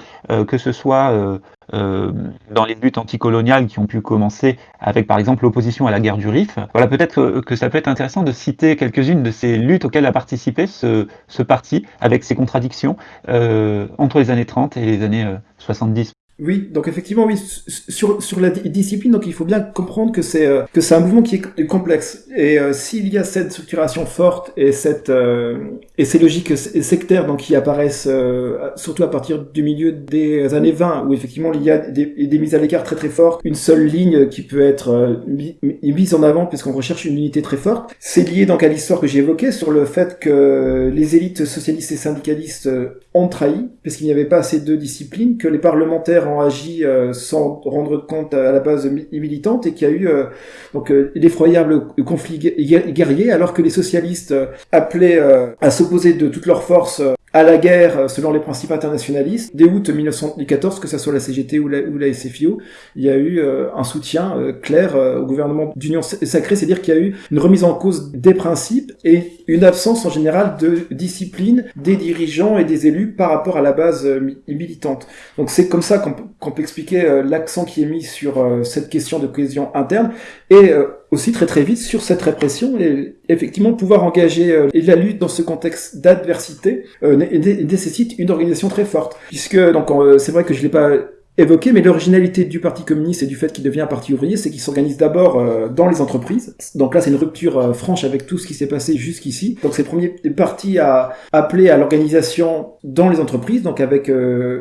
que ce soit euh, dans les luttes anticoloniales qui ont pu commencer avec par exemple l'opposition à la guerre du Rif. Voilà, peut-être que, ça peut être intéressant de citer quelques-unes de ces luttes auxquelles a participé ce, ce parti, avec ses contradictions, euh, entre les années 30 et les années 70. Euh, oui, donc effectivement, oui, sur, sur la discipline, donc il faut bien comprendre que c'est euh, que c'est un mouvement qui est complexe. Et euh, s'il y a cette structuration forte et cette euh, et ces logiques sectaires donc qui apparaissent surtout à partir du milieu des années 20, où effectivement il y a des, des mises à l'écart très très fortes, une seule ligne qui peut être mise en avant puisqu'on recherche une unité très forte. C'est lié donc à l'histoire que j'ai évoquée sur le fait que les élites socialistes et syndicalistes ont trahi parce qu'il n'y avait pas assez de discipline, que les parlementaires ont agi euh, sans rendre compte à la base militante et qu'il y a eu euh, donc euh, l'effroyable conflit guerrier alors que les socialistes appelaient à s'opposer de toutes leurs forces à la guerre selon les principes internationalistes. Dès août 1914, que ce soit la CGT ou la, SFIO, il y a eu un soutien clair au gouvernement d'union sacrée, c'est-à-dire qu'il y a eu une remise en cause des principes et une absence en général de discipline des dirigeants et des élus par rapport à la base militante. Donc c'est comme ça qu'on peut expliquer l'accent qui est mis sur cette question de cohésion interne et aussi très très vite sur cette répression et effectivement pouvoir engager euh, la lutte dans ce contexte d'adversité euh, nécessite une organisation très forte puisque donc euh, c'est vrai que je l'ai pas évoqué, mais l'originalité du Parti communiste et du fait qu'il devient un parti ouvrier, c'est qu'il s'organise d'abord euh, dans les entreprises. Donc là, c'est une rupture euh, franche avec tout ce qui s'est passé jusqu'ici. Donc c'est le premier parti à appeler à l'organisation dans les entreprises, donc avec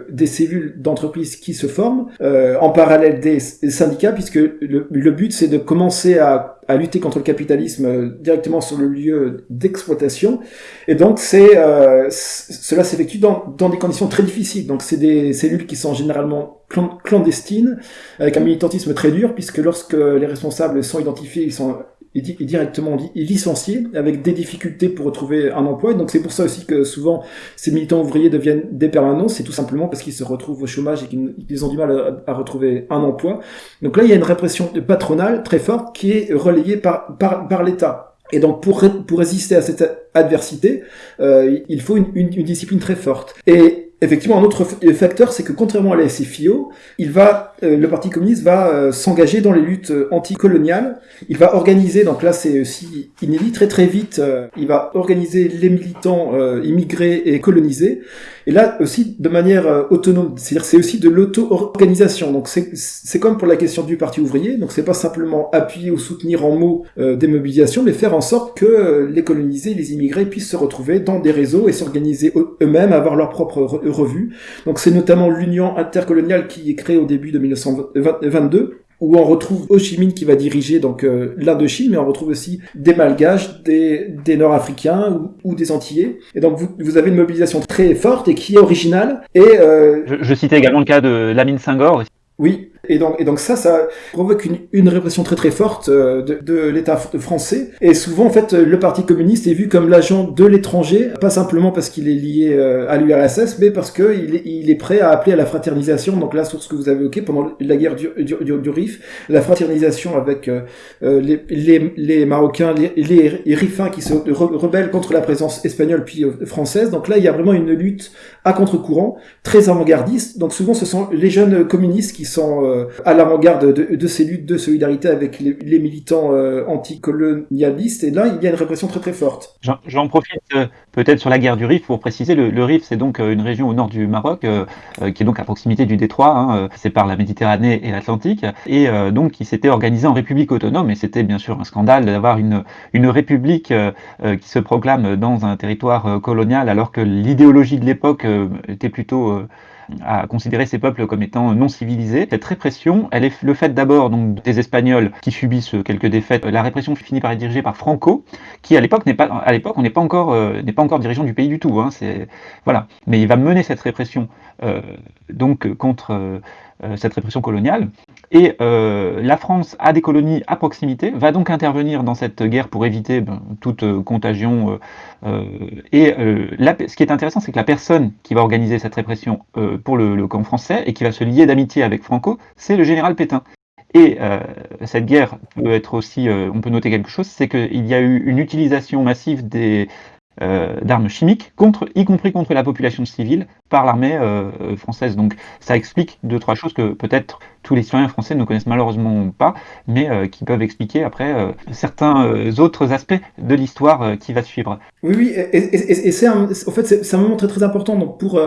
des cellules d'entreprise qui se forment, en parallèle des syndicats, puisque le but, c'est de commencer à à lutter contre le capitalisme directement sur le lieu d'exploitation. Et donc, c'est euh, cela s'effectue dans, dans des conditions très difficiles. Donc, c'est des cellules qui sont généralement clandestines, avec un militantisme très dur, puisque lorsque les responsables sont identifiés, ils sont est directement licencié avec des difficultés pour retrouver un emploi. Et donc c'est pour ça aussi que souvent ces militants ouvriers deviennent des permanents, c'est tout simplement parce qu'ils se retrouvent au chômage et qu'ils ont du mal à, retrouver un emploi. Donc là, il y a une répression patronale très forte qui est relayée par, par, par l'État. Et donc pour, pour résister à cette adversité, euh, il faut une, une, une discipline très forte. Et Effectivement, un autre facteur, c'est que contrairement à la SFIO, il va, euh, le Parti communiste va euh, s'engager dans les luttes euh, anticoloniales. Il va organiser, donc là c'est aussi inédit, très très vite, il va organiser les militants immigrés et colonisés. Et là aussi de manière autonome, c'est-à-dire c'est aussi de l'auto-organisation. Donc c'est comme pour la question du Parti ouvrier, donc c'est pas simplement appuyer ou soutenir en mots des mobilisations, mais faire en sorte que les colonisés, les immigrés puissent se retrouver dans des réseaux et s'organiser eux-mêmes, avoir leur propre revue. Donc c'est notamment l'Union intercoloniale qui est créée au début de 1922 où on retrouve Ho Chi Minh qui va diriger donc euh, l'Indochine, mais on retrouve aussi des Malgaches, des, des Nord-Africains ou, des Antillais. Et donc vous, vous, avez une mobilisation très forte et qui est originale. Et euh... je, je, citais également le cas de Lamine Senghor. Oui, et donc, ça, ça provoque une, répression très très forte euh, de, l'État français. Et souvent, en fait, le Parti communiste est vu comme l'agent de l'étranger, pas simplement parce qu'il est lié euh, à l'URSS, mais parce qu'il est, prêt à appeler à la fraternisation. Donc là, sur ce que vous avez évoqué pendant la guerre du, Rif, la fraternisation avec euh, les, Marocains, les, les, Rifins qui se rebellent contre la présence espagnole puis française. Donc là, il y a vraiment une lutte à contre-courant, très avant-gardiste. Donc souvent, ce sont les jeunes communistes qui sont à l'avant-garde de, ces luttes de solidarité avec les, militants euh, anticolonialistes. Et là, il y a une répression très très forte. J'en profite euh, peut-être sur la guerre du Rif pour préciser. Le, Rif, c'est donc une région au nord du Maroc, qui est donc à proximité du détroit, hein, qui sépare la Méditerranée et l'Atlantique, et donc qui s'était organisé en république autonome. Et c'était bien sûr un scandale d'avoir une, une république qui se proclame dans un territoire colonial, alors que l'idéologie de l'époque était plutôt à considérer ces peuples comme étant non civilisés. Cette répression, elle est le fait d'abord donc des Espagnols qui subissent quelques défaites. La répression finit par être dirigée par Franco, qui à l'époque n'est pas, à l'époque, on n'est pas encore, euh, n'est pas encore dirigeant du pays du tout. Hein, c'est voilà, mais il va mener cette répression euh, donc contre euh, cette répression coloniale. Et euh, la France a des colonies à proximité, va donc intervenir dans cette guerre pour éviter ben, toute euh, contagion. et ce qui est intéressant, c'est que la personne qui va organiser cette répression pour le, camp français et qui va se lier d'amitié avec Franco, c'est le général Pétain. Et euh, cette guerre peut être aussi, euh, on peut noter quelque chose, c'est qu'il y a eu une utilisation massive des, euh, d'armes chimiques, y compris contre la population civile, par l'armée euh, française. Donc ça explique deux, trois choses que peut-être tous les citoyens français ne connaissent malheureusement pas, mais euh, qui peuvent expliquer après euh, certains euh, autres aspects de l'histoire qui va suivre. Oui, oui, et, c'est en fait c'est un moment très très important pour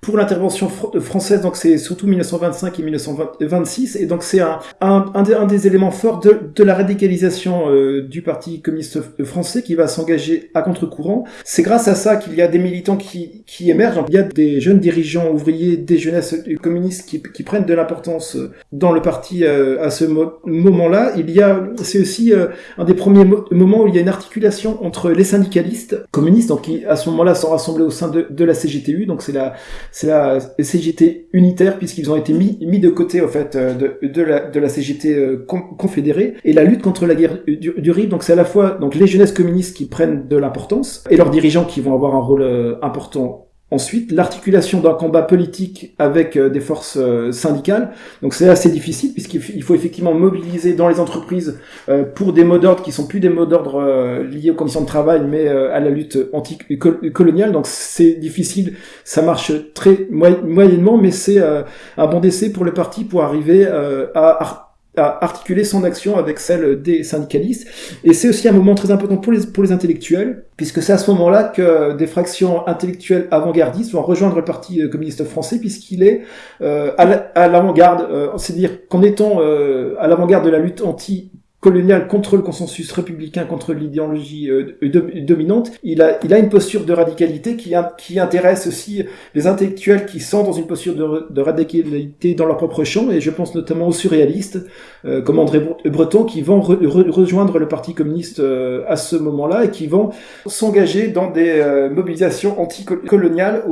pour l'intervention française donc c'est surtout 1925 et 1926 et donc c'est un, un, des, éléments forts de, de la radicalisation du parti communiste français qui va s'engager à contre-courant. C'est grâce à ça qu'il y a des militants qui qui émergent. Il y a des jeunes dirigeants ouvriers, des jeunesses communistes qui, qui prennent de l'importance dans le parti euh, à ce moment-là. Il y a, c'est aussi euh, un des premiers moments où il y a une articulation entre les syndicalistes communistes, donc qui à ce moment-là sont rassemblés au sein de, la CGTU, donc c'est la, c'est la CGT unitaire puisqu'ils ont été mis, mis de côté au fait euh, de, la, de la CGT confédérée et la lutte contre la guerre du, du RIB. Donc c'est à la fois donc les jeunesses communistes qui prennent de l'importance et leurs dirigeants qui vont avoir un rôle important Ensuite, l'articulation d'un combat politique avec euh, des forces euh, syndicales. Donc c'est assez difficile puisqu'il faut effectivement mobiliser dans les entreprises euh, pour des mots d'ordre qui sont plus des mots d'ordre liés aux conditions de travail, mais à la lutte anti-coloniale. Donc c'est difficile, ça marche très moyennement, mais c'est un bon décès pour le parti pour arriver à à articuler son action avec celle des syndicalistes. Et c'est aussi un moment très important pour les, pour les intellectuels, puisque c'est à ce moment-là que des fractions intellectuelles avant-gardistes vont rejoindre le Parti euh, communiste français, puisqu'il est euh, à l'avant-garde, euh, c'est-à-dire qu'en étant euh, à l'avant-garde de la lutte anti colonial contre le consensus républicain, contre l'idéologie euh, dominante, il a, il a une posture de radicalité qui, qui intéresse aussi les intellectuels qui sont dans une posture de, radicalité dans leur propre champ, et je pense notamment aux surréalistes, euh, comme André Breton, qui vont rejoindre le Parti communiste euh, à ce moment-là, et qui vont s'engager dans des mobilisations anticoloniales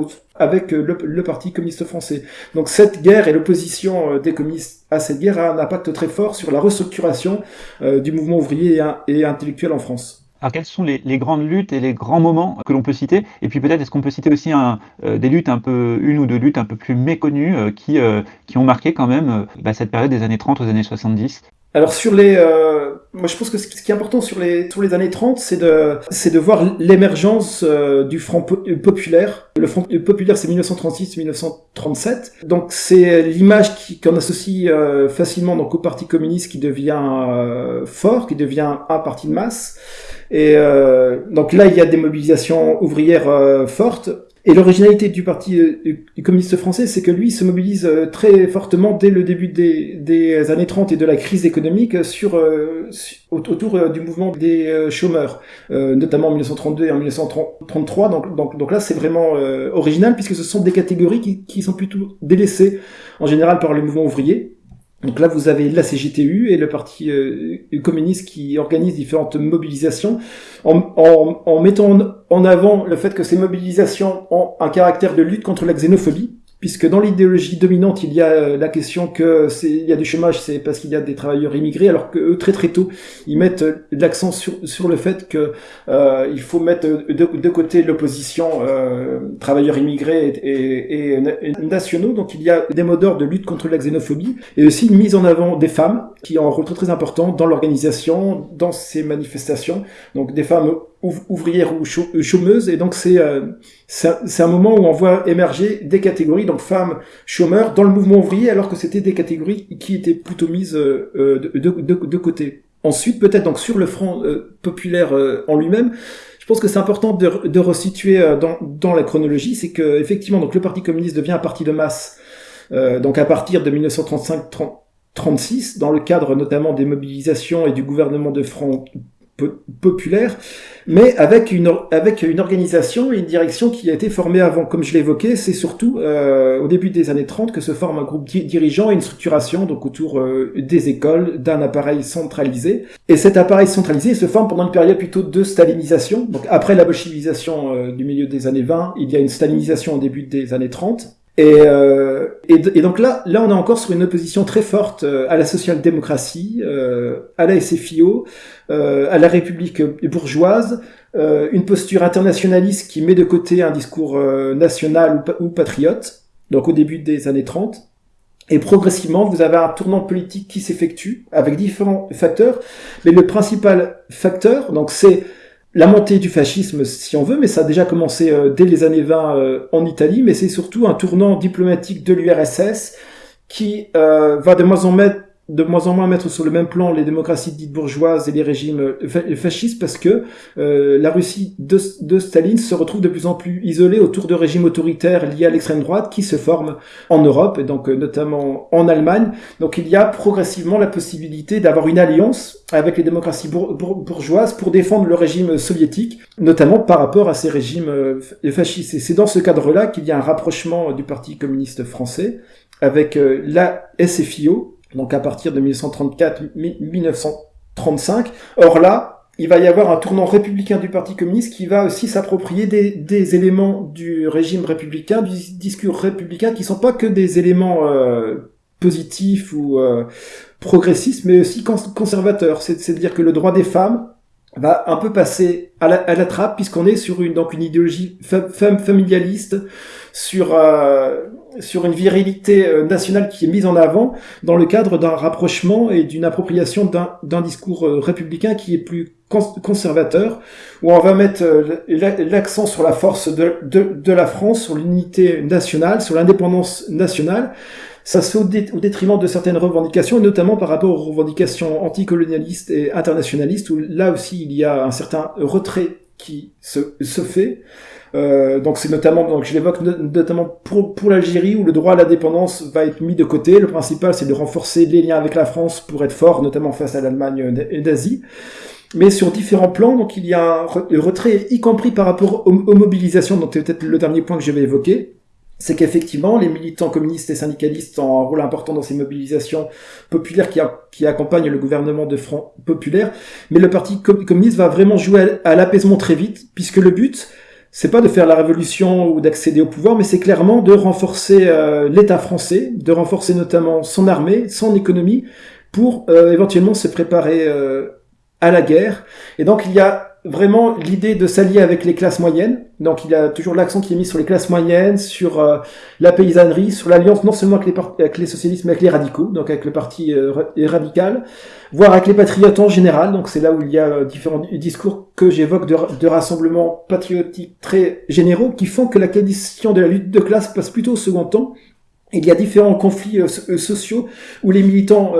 avec le, le, Parti communiste français. Donc cette guerre et l'opposition des communistes à cette guerre a un impact très fort sur la restructuration euh, du mouvement ouvrier et, intellectuel en France. Alors quelles sont les, grandes luttes et les grands moments que l'on peut citer? Et puis peut-être est-ce qu'on peut citer aussi euh, des luttes un peu, une ou deux luttes un peu plus méconnues euh, qui, qui ont marqué quand même bah, cette période des années 30 aux années 70 alors sur les, euh, moi je pense que ce qui est important sur les sur les années 30, c'est de c'est de voir l'émergence euh, du Front euh, populaire. Le Front populaire, c'est 1936-1937. Donc c'est l'image qu'on associe facilement donc au Parti communiste qui devient fort, qui devient un parti de masse. Et donc là, il y a des mobilisations ouvrières fortes. Et l'originalité du Parti euh, communiste français, c'est que lui se mobilise euh, très fortement dès le début des, années 30 et de la crise économique sur, euh, autour du mouvement des chômeurs, notamment en 1932 et en 1933. Donc, donc, donc là, c'est vraiment original puisque ce sont des catégories qui, qui sont plutôt délaissées en général par le mouvement ouvrier. Donc là, vous avez la CGTU et le Parti euh, communiste qui organise différentes mobilisations en, en, en, mettant en avant le fait que ces mobilisations ont un caractère de lutte contre la xénophobie puisque dans l'idéologie dominante, il y a euh, la question que il y a du chômage, c'est parce qu'il y a des travailleurs immigrés, alors que eux, très très tôt, ils mettent euh, l'accent sur, sur le fait que euh, il faut mettre de, côté l'opposition travailleurs immigrés et, et, nationaux. Donc il y a des mots d'ordre de lutte contre la xénophobie et aussi une mise en avant des femmes qui ont un rôle très très important dans l'organisation, dans ces manifestations. Donc des femmes ouvrières ou chômeuses et donc c'est euh, un moment où on voit émerger des catégories donc femmes chômeurs dans le mouvement ouvrier alors que c'était des catégories qui étaient plutôt mises euh, de, de, de, côté. Ensuite peut-être donc sur le front euh, populaire en lui-même, je pense que c'est important de, de resituer dans, dans la chronologie, c'est que effectivement donc le Parti communiste devient un parti de masse donc à partir de 1935 36 dans le cadre notamment des mobilisations et du gouvernement de front populaire, mais avec une, avec une organisation et une direction qui a été formée avant. Comme je l'évoquais, c'est surtout euh, au début des années 30 que se forme un groupe dirigeant et une structuration donc autour euh, des écoles, d'un appareil centralisé. Et cet appareil centralisé se forme pendant une période plutôt de stalinisation. Donc après la bolchevisation euh, du milieu des années 20, il y a une stalinisation au début des années 30. Et, euh, et, donc là, là, on est encore sur une opposition très forte euh, à la social-démocratie, euh, à la SFIO, euh, à la République bourgeoise, une posture internationaliste qui met de côté un discours national ou, patriote, donc au début des années 30. Et progressivement, vous avez un tournant politique qui s'effectue avec différents facteurs, mais le principal facteur, donc c'est la montée du fascisme, si on veut, mais ça a déjà commencé euh, dès les années 20 euh, en Italie, mais c'est surtout un tournant diplomatique de l'URSS qui euh, va de moins en moins de moins en moins mettre sur le même plan les démocraties dites bourgeoises et les régimes euh, fascistes parce que euh, la Russie de, de, Staline se retrouve de plus en plus isolée autour de régimes autoritaires liés à l'extrême droite qui se forment en Europe et donc euh, notamment en Allemagne. Donc il y a progressivement la possibilité d'avoir une alliance avec les démocraties bourgeoises pour défendre le régime soviétique, notamment par rapport à ces régimes fascistes. Et c'est dans ce cadre-là qu'il y a un rapprochement du Parti communiste français avec la SFIO, donc à partir de 1934-1935. Or là, il va y avoir un tournant républicain du Parti communiste qui va aussi s'approprier des, éléments du régime républicain, du discours républicain, qui sont pas que des éléments euh, positifs ou euh, progressistes, mais aussi conservateurs. C'est-à-dire que le droit des femmes va un peu passer à la, trappe puisqu'on est sur une donc une idéologie femme familialiste sur euh, sur une virilité euh, nationale qui est mise en avant dans le cadre d'un rapprochement et d'une appropriation d'un discours euh, républicain qui est plus conservateur, où on va mettre l'accent sur la force de, de la France, sur l'unité nationale, sur l'indépendance nationale, ça se fait au, détriment de certaines revendications, et notamment par rapport aux revendications anticolonialistes et internationalistes, où là aussi il y a un certain retrait qui se, fait. Euh, donc c'est notamment, donc je l'évoque notamment pour, l'Algérie où le droit à la dépendance va être mis de côté. Le principal c'est de renforcer les liens avec la France pour être fort, notamment face à l'Allemagne d'Asie. Mais sur différents plans, donc il y a un retrait, y compris par rapport aux, aux mobilisations, donc c'est peut-être le dernier point que je vais évoquer c'est qu'effectivement, les militants communistes et syndicalistes ont un rôle important dans ces mobilisations populaires qui, accompagnent le gouvernement de Front populaire, mais le Parti communiste va vraiment jouer à, l'apaisement très vite, puisque le but, c'est pas de faire la révolution ou d'accéder au pouvoir, mais c'est clairement de renforcer euh, l'État français, de renforcer notamment son armée, son économie, pour euh, éventuellement se préparer euh, à la guerre. Et donc il y a vraiment l'idée de s'allier avec les classes moyennes. Donc il y a toujours l'accent qui est mis sur les classes moyennes, sur euh, la paysannerie, sur l'alliance non seulement avec les, socialistes, mais avec les radicaux, donc avec le parti euh, radical, voire avec les patriotes en général. Donc c'est là où il y a euh, différents discours que j'évoque de, de rassemblements patriotiques très généraux qui font que la question de la lutte de classe passe plutôt au second temps il y a différents conflits sociaux où les militants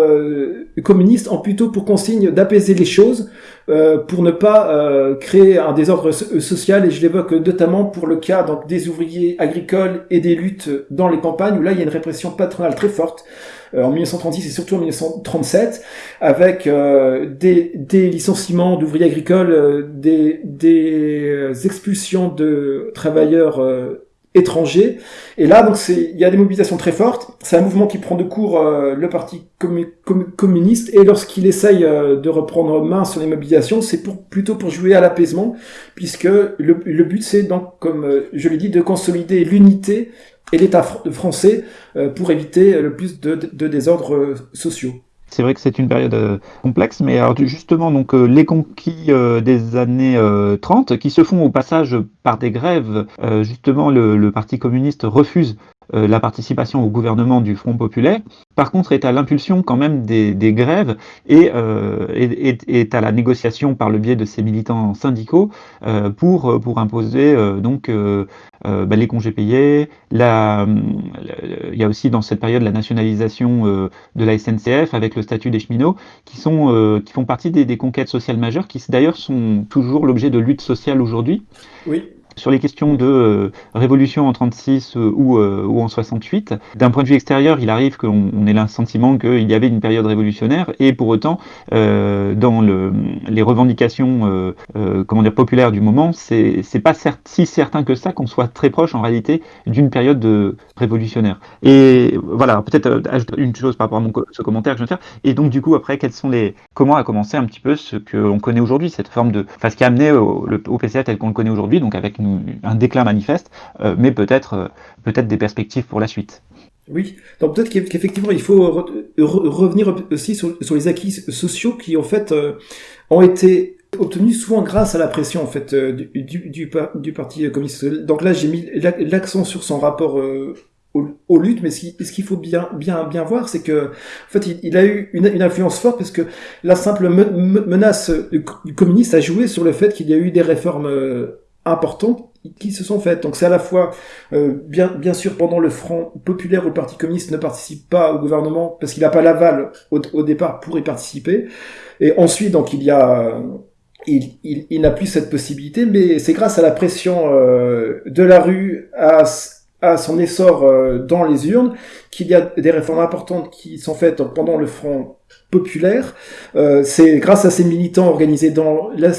communistes ont plutôt pour consigne d'apaiser les choses pour ne pas créer un désordre social et je l'évoque notamment pour le cas donc des ouvriers agricoles et des luttes dans les campagnes où là il y a une répression patronale très forte en 1936 et surtout en 1937 avec des, des, licenciements d'ouvriers agricoles, des, des expulsions de travailleurs Et là, donc, il y a des mobilisations très fortes. C'est un mouvement qui prend de court euh, le parti communiste. Et lorsqu'il essaye euh, de reprendre main sur les mobilisations, c'est pour, plutôt pour jouer à l'apaisement, puisque le, le but, c'est donc, comme euh, je l'ai dit, de consolider l'unité et l'État français pour éviter le plus de désordres sociaux. C'est vrai que c'est une période euh, complexe, mais alors justement, donc euh, les conquis euh, des années 30, qui se font au passage par des grèves, justement le, Parti communiste refuse la participation au gouvernement du Front populaire, par contre est à l'impulsion quand même des, grèves et est, à la négociation par le biais de ses militants syndicaux pour, pour imposer donc euh, bah, les congés payés, la, il y a aussi dans cette période la nationalisation euh, de la SNCF avec le statut des cheminots, qui, sont, euh, qui font partie des, des, conquêtes sociales majeures, qui d'ailleurs sont toujours l'objet de luttes sociales aujourd'hui. Oui sur les questions de euh, révolution en 36 euh, ou, euh, ou en 68. D'un point de vue extérieur, il arrive qu'on ait le sentiment qu'il y avait une période révolutionnaire et pour autant, dans le, les revendications comment dire, populaires du moment, c'est pas si certain que ça qu'on soit très proche en réalité d'une période de révolutionnaire. Et voilà, peut-être ajouter une chose par rapport à mon, ce commentaire que je viens de faire. Et donc du coup, après, quels sont les, comment a commencé un petit peu ce que l'on connaît aujourd'hui, cette forme de, enfin ce qui a amené au, au PCA tel qu'on le connaît aujourd'hui, donc avec un déclin manifeste, euh, mais peut-être euh, peut-être des perspectives pour la suite. Oui, donc peut-être qu'effectivement il faut revenir aussi sur, les acquis sociaux qui en fait euh, ont été obtenus souvent grâce à la pression en fait du, du, parti communiste. Donc là j'ai mis l'accent sur son rapport aux, luttes, mais ce qu'il faut bien bien bien voir, c'est que en fait il, a eu une, influence forte parce que la simple menace du communiste a joué sur le fait qu'il y a eu des réformes importantes qui se sont faites. Donc c'est à la fois, euh, bien, bien sûr, pendant le Front populaire où le Parti communiste ne participe pas au gouvernement parce qu'il n'a pas l'aval au, au, départ pour y participer. Et ensuite, donc il y a, il, il, n'a plus cette possibilité, mais c'est grâce à la pression euh, de la rue, à, à son essor euh, dans les urnes, qu'il y a des réformes importantes qui sont faites pendant le Front populaire. Euh, c'est grâce à ces militants organisés dans la,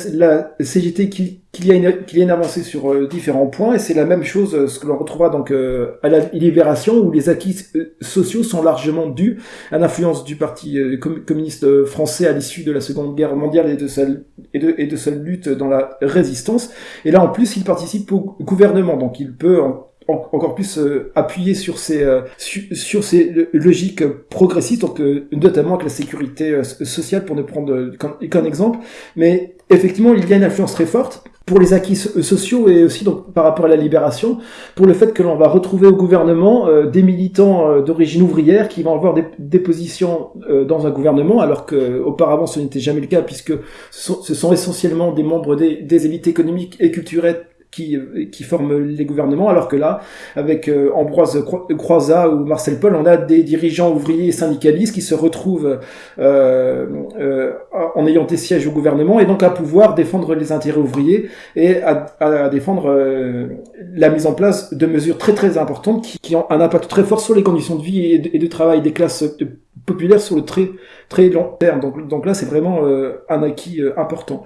CGT qu'il y, a une, avancée sur euh, différents points, et c'est la même chose, euh, ce que l'on retrouvera donc euh, à la libération, où les acquis sociaux sont largement dus à l'influence du Parti communiste français à l'issue de la Seconde Guerre mondiale et de, sa, de, et de sa lutte dans la résistance. Et là, en plus, il participe au gouvernement, donc il peut encore plus euh, appuyé sur ces euh, sur ces logiques progressistes donc euh, notamment avec la sécurité sociale pour ne prendre qu'un exemple. Mais effectivement, il y a une influence très forte pour les acquis sociaux et aussi donc par rapport à la libération, pour le fait que l'on va retrouver au gouvernement euh, des militants euh, d'origine ouvrière qui vont avoir des, des positions euh, dans un gouvernement, alors que auparavant ce n'était jamais le cas puisque ce sont, ce sont essentiellement des membres des, des élites économiques et culturelles qui, qui forment les gouvernements, alors que là, avec euh, Ambroise Croizat ou Marcel Paul, on a des dirigeants ouvriers syndicalistes qui se retrouvent euh, euh, en ayant des sièges au gouvernement et donc à pouvoir défendre les intérêts ouvriers et à, défendre la mise en place de mesures très très importantes qui, qui, ont un impact très fort sur les conditions de vie et de, et de travail des classes populaires sur le très très long terme. Donc, donc là, c'est vraiment un acquis important.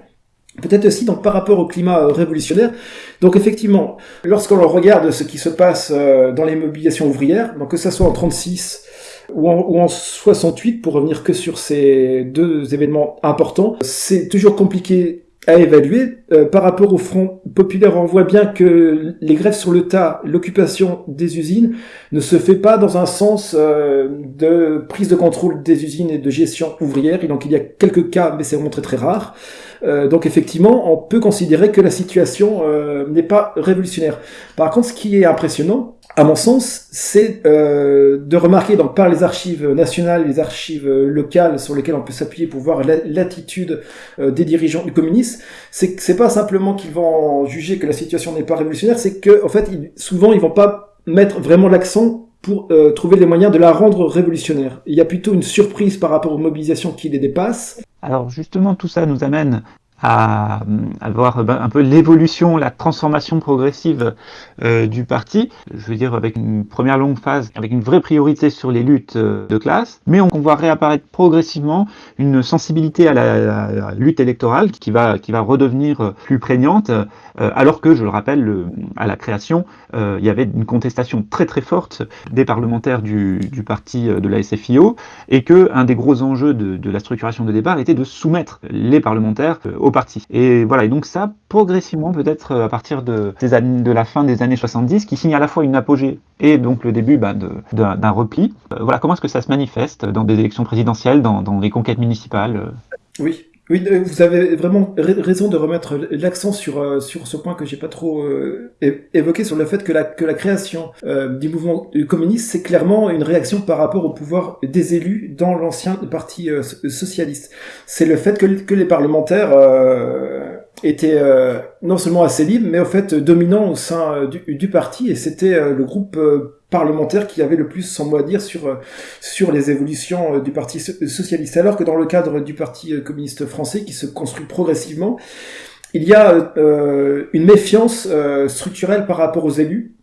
Peut-être aussi donc par rapport au climat euh, révolutionnaire. Donc effectivement, lorsqu'on regarde ce qui se passe euh, dans les mobilisations ouvrières, donc que ça soit en 36 ou en, ou en 68, pour revenir que sur ces deux événements importants, c'est toujours compliqué à évaluer. Euh, par rapport au Front populaire, on voit bien que les grèves sur le tas, l'occupation des usines, ne se fait pas dans un sens de prise de contrôle des usines et de gestion ouvrière. Et donc il y a quelques cas, mais c'est vraiment très très rare. Euh, donc effectivement, on peut considérer que la situation euh, n'est pas révolutionnaire. Par contre, ce qui est impressionnant, à mon sens, c'est euh, de remarquer donc par les archives nationales, les archives locales sur lesquelles on peut s'appuyer pour voir l'attitude euh, des dirigeants du communisme, c'est que c'est pas simplement qu'ils vont juger que la situation n'est pas révolutionnaire, c'est que en fait, ils, souvent ils vont pas mettre vraiment l'accent pour euh, trouver les moyens de la rendre révolutionnaire. Il y a plutôt une surprise par rapport aux mobilisations qui les dépassent. Alors justement, tout ça nous amène à, à voir ben, un peu l'évolution, la transformation progressive euh, du parti. Je veux dire avec une première longue phase, avec une vraie priorité sur les luttes euh, de classe, mais on, voit réapparaître progressivement une sensibilité à la, lutte électorale qui va qui va redevenir plus prégnante, euh, alors que je le rappelle, le, à la création, euh, il y avait une contestation très très forte des parlementaires du, du parti euh, de la SFIO et que un des gros enjeux de, de la structuration de départ était de soumettre les parlementaires parti. Et voilà, et donc ça, progressivement, peut-être à partir de, des années, de la fin des années 70, qui signe à la fois une apogée et donc le début bah, d'un repli. Euh, voilà, comment est-ce que ça se manifeste dans des élections présidentielles, dans, dans les conquêtes municipales Oui, oui, vous avez vraiment raison de remettre l'accent sur euh, sur ce point que j'ai pas trop euh, évoqué sur le fait que la que la création euh, du mouvement communiste c'est clairement une réaction par rapport au pouvoir des élus dans l'ancien parti euh, socialiste. C'est le fait que que les parlementaires euh, étaient non seulement assez libres mais au fait dominants au sein du, du parti et c'était le groupe parlementaire qui avait le plus son mot à dire sur euh, sur les évolutions euh, du Parti socialiste. Alors que dans le cadre du Parti euh, communiste français, qui se construit progressivement, il y a euh, une méfiance euh, structurelle par rapport aux élus,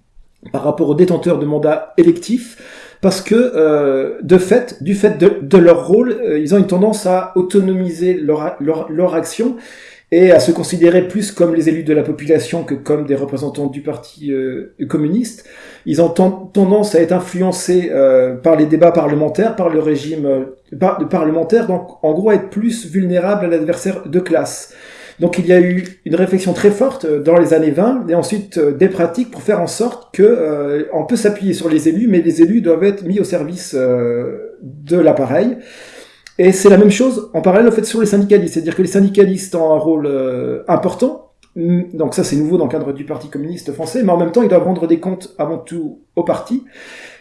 par rapport aux détenteurs de mandats électifs, parce que euh, de fait, du fait de, de leur rôle, ils ont une tendance à autonomiser leur, leur, leur action et à se considérer plus comme les élus de la population que comme des représentants du parti euh, communiste. Ils ont tendance à être influencés euh, par les débats parlementaires, par le régime euh, par parlementaire, donc en gros être plus vulnérables à l'adversaire de classe. Donc il y a eu une réflexion très forte dans les années 20 et ensuite des pratiques pour faire en sorte que on peut s'appuyer sur les élus, mais les élus doivent être mis au service de l'appareil. Et c'est la même chose en parallèle au fait sur les syndicalistes, c'est-à-dire que les syndicalistes ont un rôle euh, important. Donc ça c'est nouveau dans le cadre du Parti communiste français, mais en même temps ils doivent rendre des comptes avant tout au parti.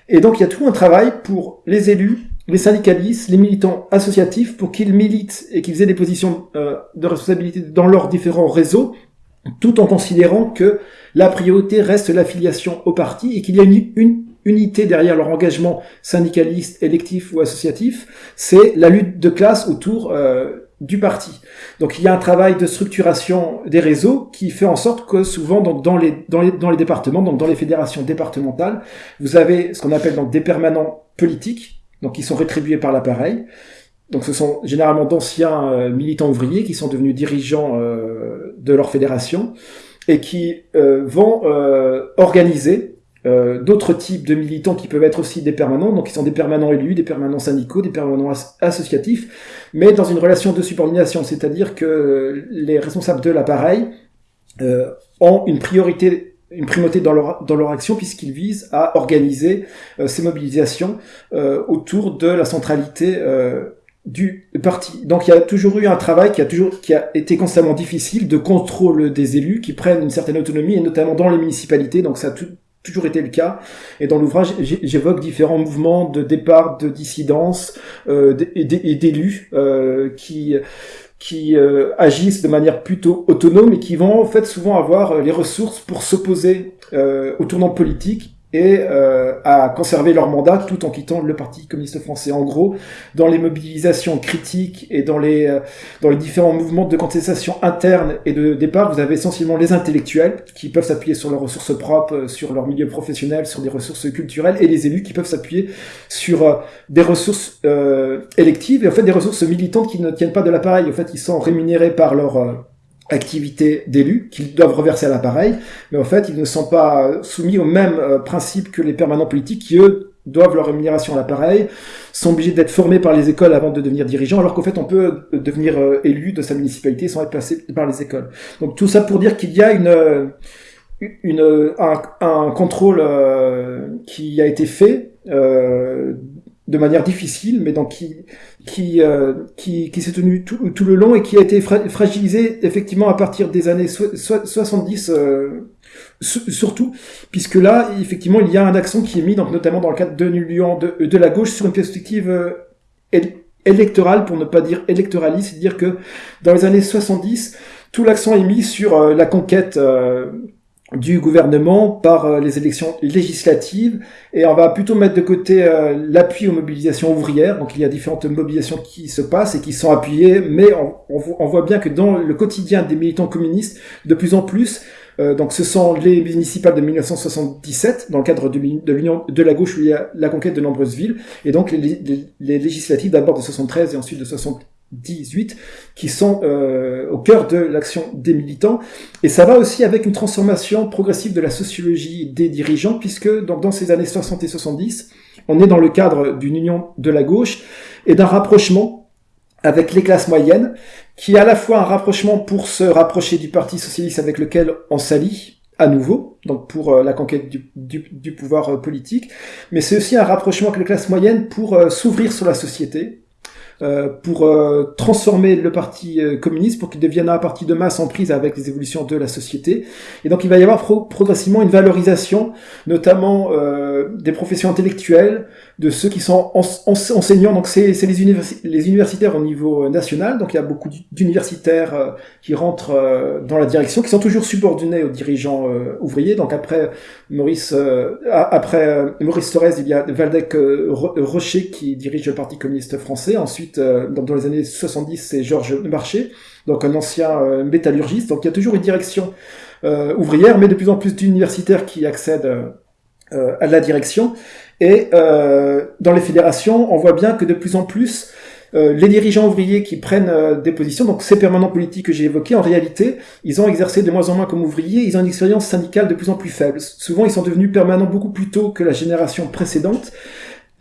Et donc il y a tout un travail pour les élus, les syndicalistes, les militants associatifs, pour qu'ils militent et qu'ils aient des positions euh, de responsabilité dans leurs différents réseaux, tout en considérant que la priorité reste l'affiliation au parti et qu'il y a une unité derrière leur engagement syndicaliste, électif ou associatif, c'est la lutte de classe autour euh, du parti. Donc il y a un travail de structuration des réseaux qui fait en sorte que souvent donc, dans, les, dans, les, dans les départements, donc dans les fédérations départementales, vous avez ce qu'on appelle donc des permanents politiques, donc qui sont rétribués par l'appareil. Donc ce sont généralement d'anciens euh, militants ouvriers qui sont devenus dirigeants euh, de leur fédération et qui euh, vont euh, organiser euh, d'autres types de militants qui peuvent être aussi des permanents, donc qui sont des permanents élus, des permanents syndicaux, des permanents as associatifs, mais dans une relation de subordination, c'est-à-dire que les responsables de l'appareil euh, ont une priorité une primauté dans leur, dans leur action puisqu'ils visent à organiser euh, ces mobilisations euh, autour de la centralité euh, du parti. Donc il y a toujours eu un travail qui a toujours qui a été constamment difficile de contrôle des élus qui prennent une certaine autonomie et notamment dans les municipalités. Donc ça a toujours été le cas. Et dans l'ouvrage, j'évoque différents mouvements de départ, de dissidence euh, et d'élus euh, qui qui euh, agissent de manière plutôt autonome et qui vont en fait souvent avoir les ressources pour s'opposer au tournant politique et euh, à conserver leur mandat tout en quittant le Parti communiste français. En gros, dans les mobilisations critiques et dans les, euh, dans les différents mouvements de contestation interne et de départ, vous avez essentiellement les intellectuels qui peuvent s'appuyer sur leurs ressources propres, euh, sur leur milieu professionnel, sur des ressources culturelles, et les élus qui peuvent s'appuyer sur euh, des ressources électives et en fait des ressources militantes qui ne tiennent pas de l'appareil. En fait, ils sont rémunérés par leur activité d'élus qu'ils doivent reverser à l'appareil, mais en fait, ils ne sont pas soumis au même euh, principe que les permanents politiques qui, eux, doivent leur rémunération à l'appareil, sont obligés d'être formés par les écoles avant de devenir dirigeants, alors qu'en fait, on peut euh, devenir euh, élu de sa municipalité sans être passé par les écoles. Donc tout ça pour dire qu'il y a une, une un, un contrôle qui a été fait de manière difficile, mais donc qui qui euh, qui, qui s'est tenu tout, tout, le long et qui a été fragilisé effectivement à partir des années 70 euh, surtout puisque là effectivement il y a un accent qui est mis donc notamment dans le cadre de l'union de, de la gauche sur une perspective euh, électorale pour ne pas dire électoraliste, c'est-à-dire que dans les années 70 tout l'accent est mis sur euh, la conquête du gouvernement par euh, les élections législatives. Et on va plutôt mettre de côté euh, l'appui aux mobilisations ouvrières. Donc il y a différentes mobilisations qui se passent et qui sont appuyées, mais on, voit bien que dans le quotidien des militants communistes, de plus en plus, euh, donc ce sont les municipales de 1977 dans le cadre de l'union de la gauche où il y a la conquête de nombreuses villes. Et donc les, législatives d'abord de 73 et ensuite de 60 18 qui sont euh, au cœur de l'action des militants. Et ça va aussi avec une transformation progressive de la sociologie des dirigeants, puisque donc, dans ces années 60 et 70, on est dans le cadre d'une union de la gauche et d'un rapprochement avec les classes moyennes, qui est à la fois un rapprochement pour se rapprocher du Parti socialiste avec lequel on s'allie, à nouveau, donc pour euh, la conquête du, du, pouvoir euh, politique, mais c'est aussi un rapprochement avec les classes moyennes pour s'ouvrir sur la société, euh, pour euh, transformer le parti euh, communiste pour qu'il devienne un parti de masse en prise avec les évolutions de la société. Et donc il va y avoir progressivement une valorisation, notamment des professions intellectuelles, de ceux qui sont enseignants. Donc c'est les, les, universitaires au niveau national. Donc il y a beaucoup d'universitaires qui rentrent dans la direction, qui sont toujours subordonnés aux dirigeants ouvriers. Donc après Maurice, après Maurice Torres, il y a Valdec Rocher qui dirige le Parti communiste français. Ensuite euh, dans, les années 70, c'est Georges Marché, donc un ancien euh, métallurgiste. Donc il y a toujours une direction euh, ouvrière, mais de plus en plus d'universitaires qui accèdent à la direction. Et dans les fédérations, on voit bien que de plus en plus, les dirigeants ouvriers qui prennent des positions, donc ces permanents politiques que j'ai évoqués, en réalité, ils ont exercé de moins en moins comme ouvriers, ils ont une expérience syndicale de plus en plus faible. Souvent, ils sont devenus permanents beaucoup plus tôt que la génération précédente,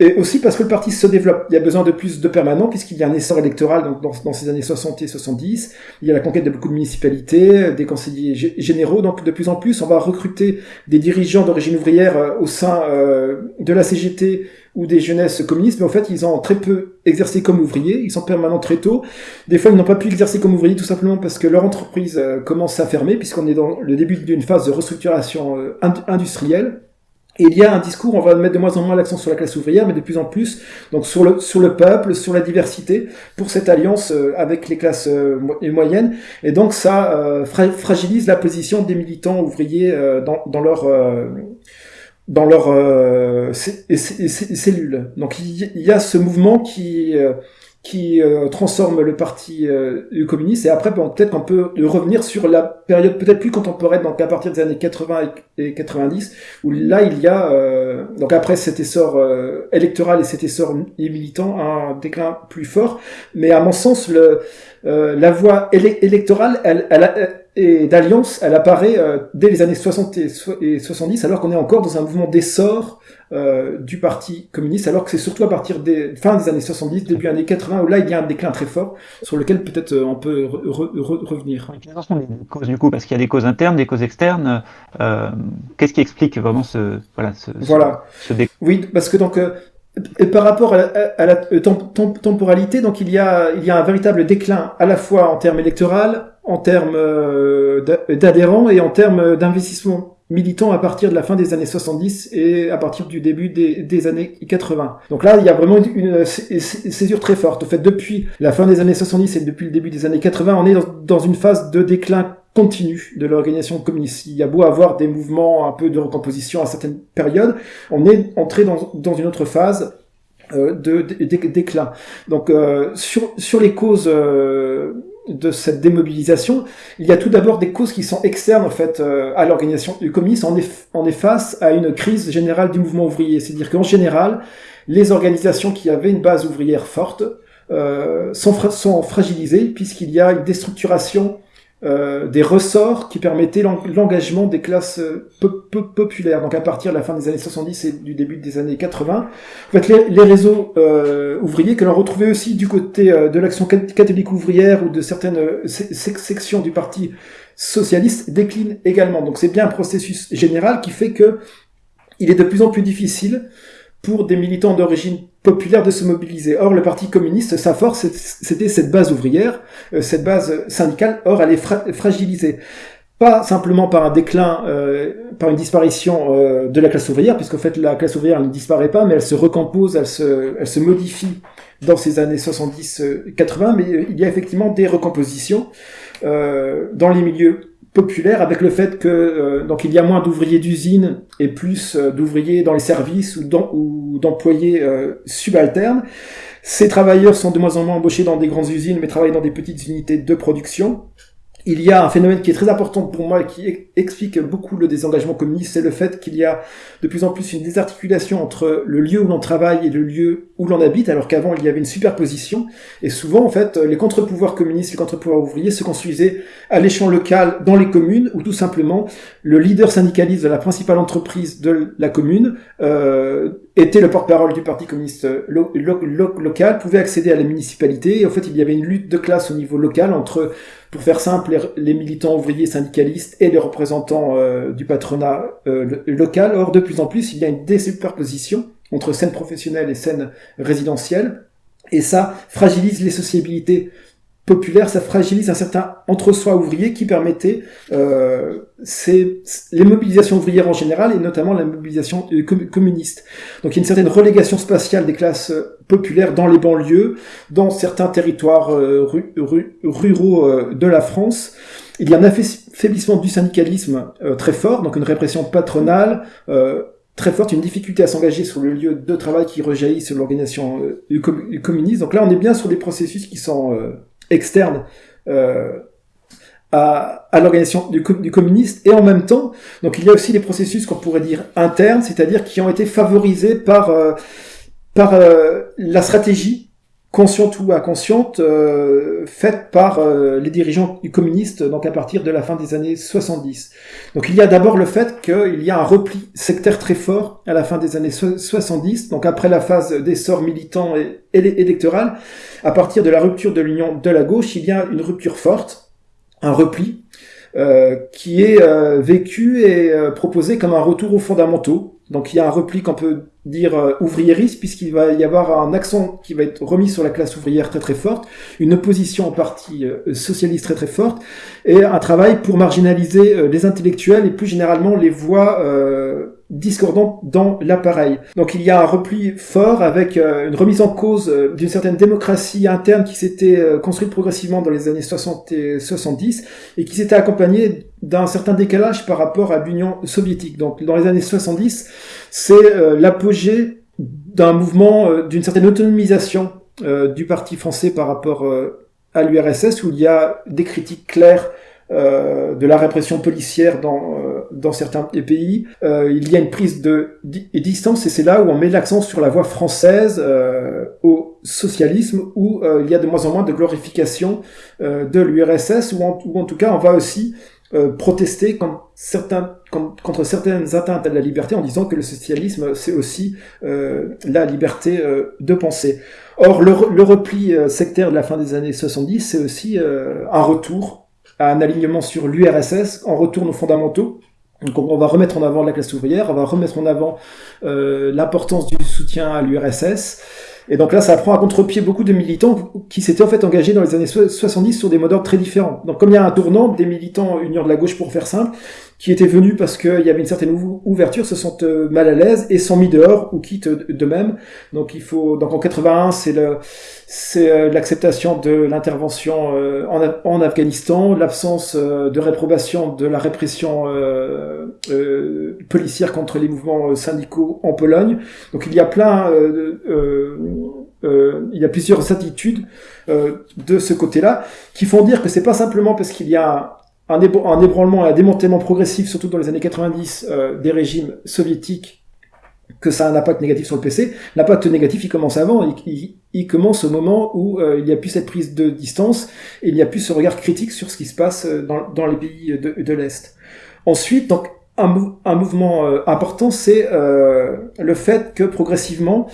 et aussi parce que le parti se développe. Il y a besoin de plus de permanents puisqu'il y a un essor électoral donc dans, dans, ces années 60 et 70. Il y a la conquête de beaucoup de municipalités, des conseillers généraux. Donc de plus en plus, on va recruter des dirigeants d'origine ouvrière euh, au sein euh, de la CGT ou des jeunesses communistes. Mais en fait, ils ont très peu exercé comme ouvriers. Ils sont permanents très tôt. Des fois, ils n'ont pas pu exercer comme ouvriers tout simplement parce que leur entreprise euh, commence à fermer puisqu'on est dans le début d'une phase de restructuration industrielle. Il y a un discours, on va mettre de moins en moins l'accent sur la classe ouvrière, mais de plus en plus donc sur le sur le peuple, sur la diversité, pour cette alliance euh, avec les classes euh, moyennes. Et donc ça euh, fragilise la position des militants ouvriers dans, dans leur dans leur cellules. Donc il y a ce mouvement qui qui euh, transforme le parti euh, communiste et après peut-être qu'on peut revenir sur la période peut-être plus contemporaine donc à partir des années 80 et 90 où là il y a euh, donc après cet essor euh, électoral et cet essor militant un déclin plus fort. Mais à mon sens le la voie électorale elle, elle, et d'alliance elle apparaît dès les années 60 et 70 alors qu'on est encore dans un mouvement d'essor euh, du Parti communiste, alors que c'est surtout à partir des fin des années 70, début années 80, où là il y a un déclin très fort, sur lequel peut-être euh, on peut revenir. Quelles sont les causes du coup Parce qu'il y a des causes internes, des causes externes. Euh, Qu'est-ce qui explique vraiment ce voilà ce, voilà. Ce, Oui, parce que donc et par rapport à la, temporalité, donc il y a il y a un véritable déclin à la fois en termes électoraux, en termes d'adhérents et en termes d'investissement militant à partir de la fin des années 70 et à partir du début des, années 80. Donc là, il y a vraiment une, césure très forte. En fait, depuis la fin des années 70 et depuis le début des années 80, on est dans, une phase de déclin continu de l'organisation communiste. Il y a beau avoir des mouvements un peu de recomposition à certaines périodes, on est entré dans, une autre phase euh, de, déclin. Donc euh, sur, sur les causes euh, de cette démobilisation, il y a tout d'abord des causes qui sont externes en fait euh, à l'organisation du communisme. On est, on face à une crise générale du mouvement ouvrier, c'est-à-dire qu'en général, les organisations qui avaient une base ouvrière forte euh, sont fragilisées puisqu'il y a une déstructuration euh, des ressorts qui permettaient l'engagement des classes euh, populaires. Donc à partir de la fin des années 70 et du début des années 80, en fait, les, réseaux euh, ouvriers que l'on retrouvait aussi du côté de l'action catholique ouvrière ou de certaines sections du parti socialiste déclinent également. Donc c'est bien un processus général qui fait que il est de plus en plus difficile pour des militants d'origine populaire de se mobiliser. Or, le Parti communiste, sa force, c'était cette base ouvrière, euh, cette base syndicale. Or, elle est fragilisée. Pas simplement par un déclin, euh, par une disparition euh, de la classe ouvrière, puisqu'en fait, la classe ouvrière ne disparaît pas, mais elle se recompose, elle se, elle se modifie dans ces années 70-80, mais il y a effectivement des recompositions dans les milieux populaire avec le fait que euh, donc il y a moins d'ouvriers d'usine et plus euh, d'ouvriers dans les services ou d'employés euh, subalternes. Ces travailleurs sont de moins en moins embauchés dans des grandes usines mais travaillent dans des petites unités de production il y a un phénomène qui est très important pour moi et qui explique beaucoup le désengagement communiste, c'est le fait qu'il y a de plus en plus une désarticulation entre le lieu où l'on travaille et le lieu où l'on habite, alors qu'avant il y avait une superposition. Et souvent, en fait, les contre-pouvoirs communistes, les contre-pouvoirs ouvriers se construisaient à l'échelon local dans les communes, où tout simplement le leader syndicaliste de la principale entreprise de la commune euh, était le porte-parole du Parti communiste local, pouvait accéder à la municipalité. Et en fait, il y avait une lutte de classe au niveau local entre pour faire simple, les, militants ouvriers syndicalistes et les représentants euh, du patronat euh, local. Or, de plus en plus, il y a une désuperposition entre scène professionnelle et scène résidentielle. Et ça fragilise les sociabilités populaire, ça fragilise un certain entre-soi ouvrier qui permettait euh, les mobilisations ouvrières en général et notamment la mobilisation euh, communiste. Donc il y a une certaine relégation spatiale des classes euh, populaires dans les banlieues, dans certains territoires euh, ruraux de la France. Il y a un affaiblissement du syndicalisme très fort, donc une répression patronale très forte, une difficulté à s'engager sur le lieu de travail qui rejaillit sur l'organisation communiste. Donc là, on est bien sur des processus qui sont externe euh, à, l'organisation du, du, communiste et en même temps donc il y a aussi des processus qu'on pourrait dire internes c'est-à-dire qui ont été favorisés par euh, par euh, la stratégie consciente ou inconsciente euh, faite par euh, les dirigeants communistes donc à partir de la fin des années 70. Donc il y a d'abord le fait qu'il y a un repli sectaire très fort à la fin des années 70, donc après la phase d'essor militant et, électoral, à partir de la rupture de l'union de la gauche, il y a une rupture forte, un repli, euh, qui est euh, vécu et proposé comme un retour aux fondamentaux. Donc il y a un repli qu'on peut dire euh, ouvriériste, puisqu'il va y avoir un accent qui va être remis sur la classe ouvrière très très forte, une opposition au parti euh, socialiste très très forte, et un travail pour marginaliser euh, les intellectuels et plus généralement les voix discordantes dans l'appareil. Donc il y a un repli fort avec une remise en cause d'une certaine démocratie interne qui s'était construite progressivement dans les années 60 et 70 et qui s'était accompagnée d'un certain décalage par rapport à l'Union soviétique. Donc dans les années 70, c'est euh, l'apogée d'un mouvement, euh, d'une certaine autonomisation euh, du parti français par rapport à l'URSS, où il y a des critiques claires de la répression policière dans, dans certains pays. il y a une prise de distance et c'est là où on met l'accent sur la voie française au socialisme, où il y a de moins en moins de glorification de l'URSS, ou ou en tout cas on va aussi euh, protester contre, certains, contre, certaines atteintes à la liberté en disant que le socialisme, c'est aussi euh, la liberté euh, de penser. Or, le, le repli sectaire de la fin des années 70, c'est aussi un retour un alignement sur l'URSS, en retourne aux fondamentaux, Donc on va remettre en avant la classe ouvrière, on va remettre en avant euh, l'importance du soutien à l'URSS. Et donc là, ça prend à contre-pied beaucoup de militants qui s'étaient en fait engagés dans les années 70 sur des modes d'ordre très différents. Donc comme il y a un tournant, des militants union de la gauche pour faire simple, qui étaient venus parce qu'il y avait une certaine ouverture, se sentent euh, mal à l'aise et sont mis dehors ou quittent d'eux-mêmes. Donc il faut, donc en 81, c'est le, c'est euh, l'acceptation de l'intervention euh, en, en, Afghanistan, l'absence de réprobation de la répression euh, policière contre les mouvements syndicaux en Pologne. Donc il y a plein, il y a plusieurs attitudes de ce côté-là qui font dire que c'est pas simplement parce qu'il y a un, ébranlement et un démantèlement progressif, surtout dans les années 90, euh, des régimes soviétiques, que ça a un impact négatif sur le PC. L'impact négatif, il commence avant, il, commence au moment où euh, il n'y a plus cette prise de distance, il n'y a plus ce regard critique sur ce qui se passe euh, dans, les pays de, l'Est. Ensuite, donc, un, un mouvement important, c'est le fait que progressivement,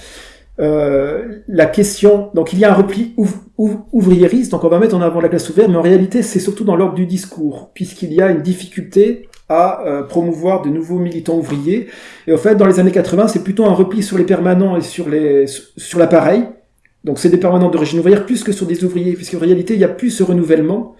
euh, la question, donc il y a un repli ouvriériste, donc on va mettre en avant la classe ouvrière, mais en réalité c'est surtout dans l'ordre du discours, puisqu'il y a une difficulté à euh, promouvoir de nouveaux militants ouvriers. Et en fait, dans les années 80, c'est plutôt un repli sur les permanents et sur sur l'appareil. Donc c'est des permanents d'origine ouvrière plus que sur des ouvriers, puisqu'en réalité il y a plus ce renouvellement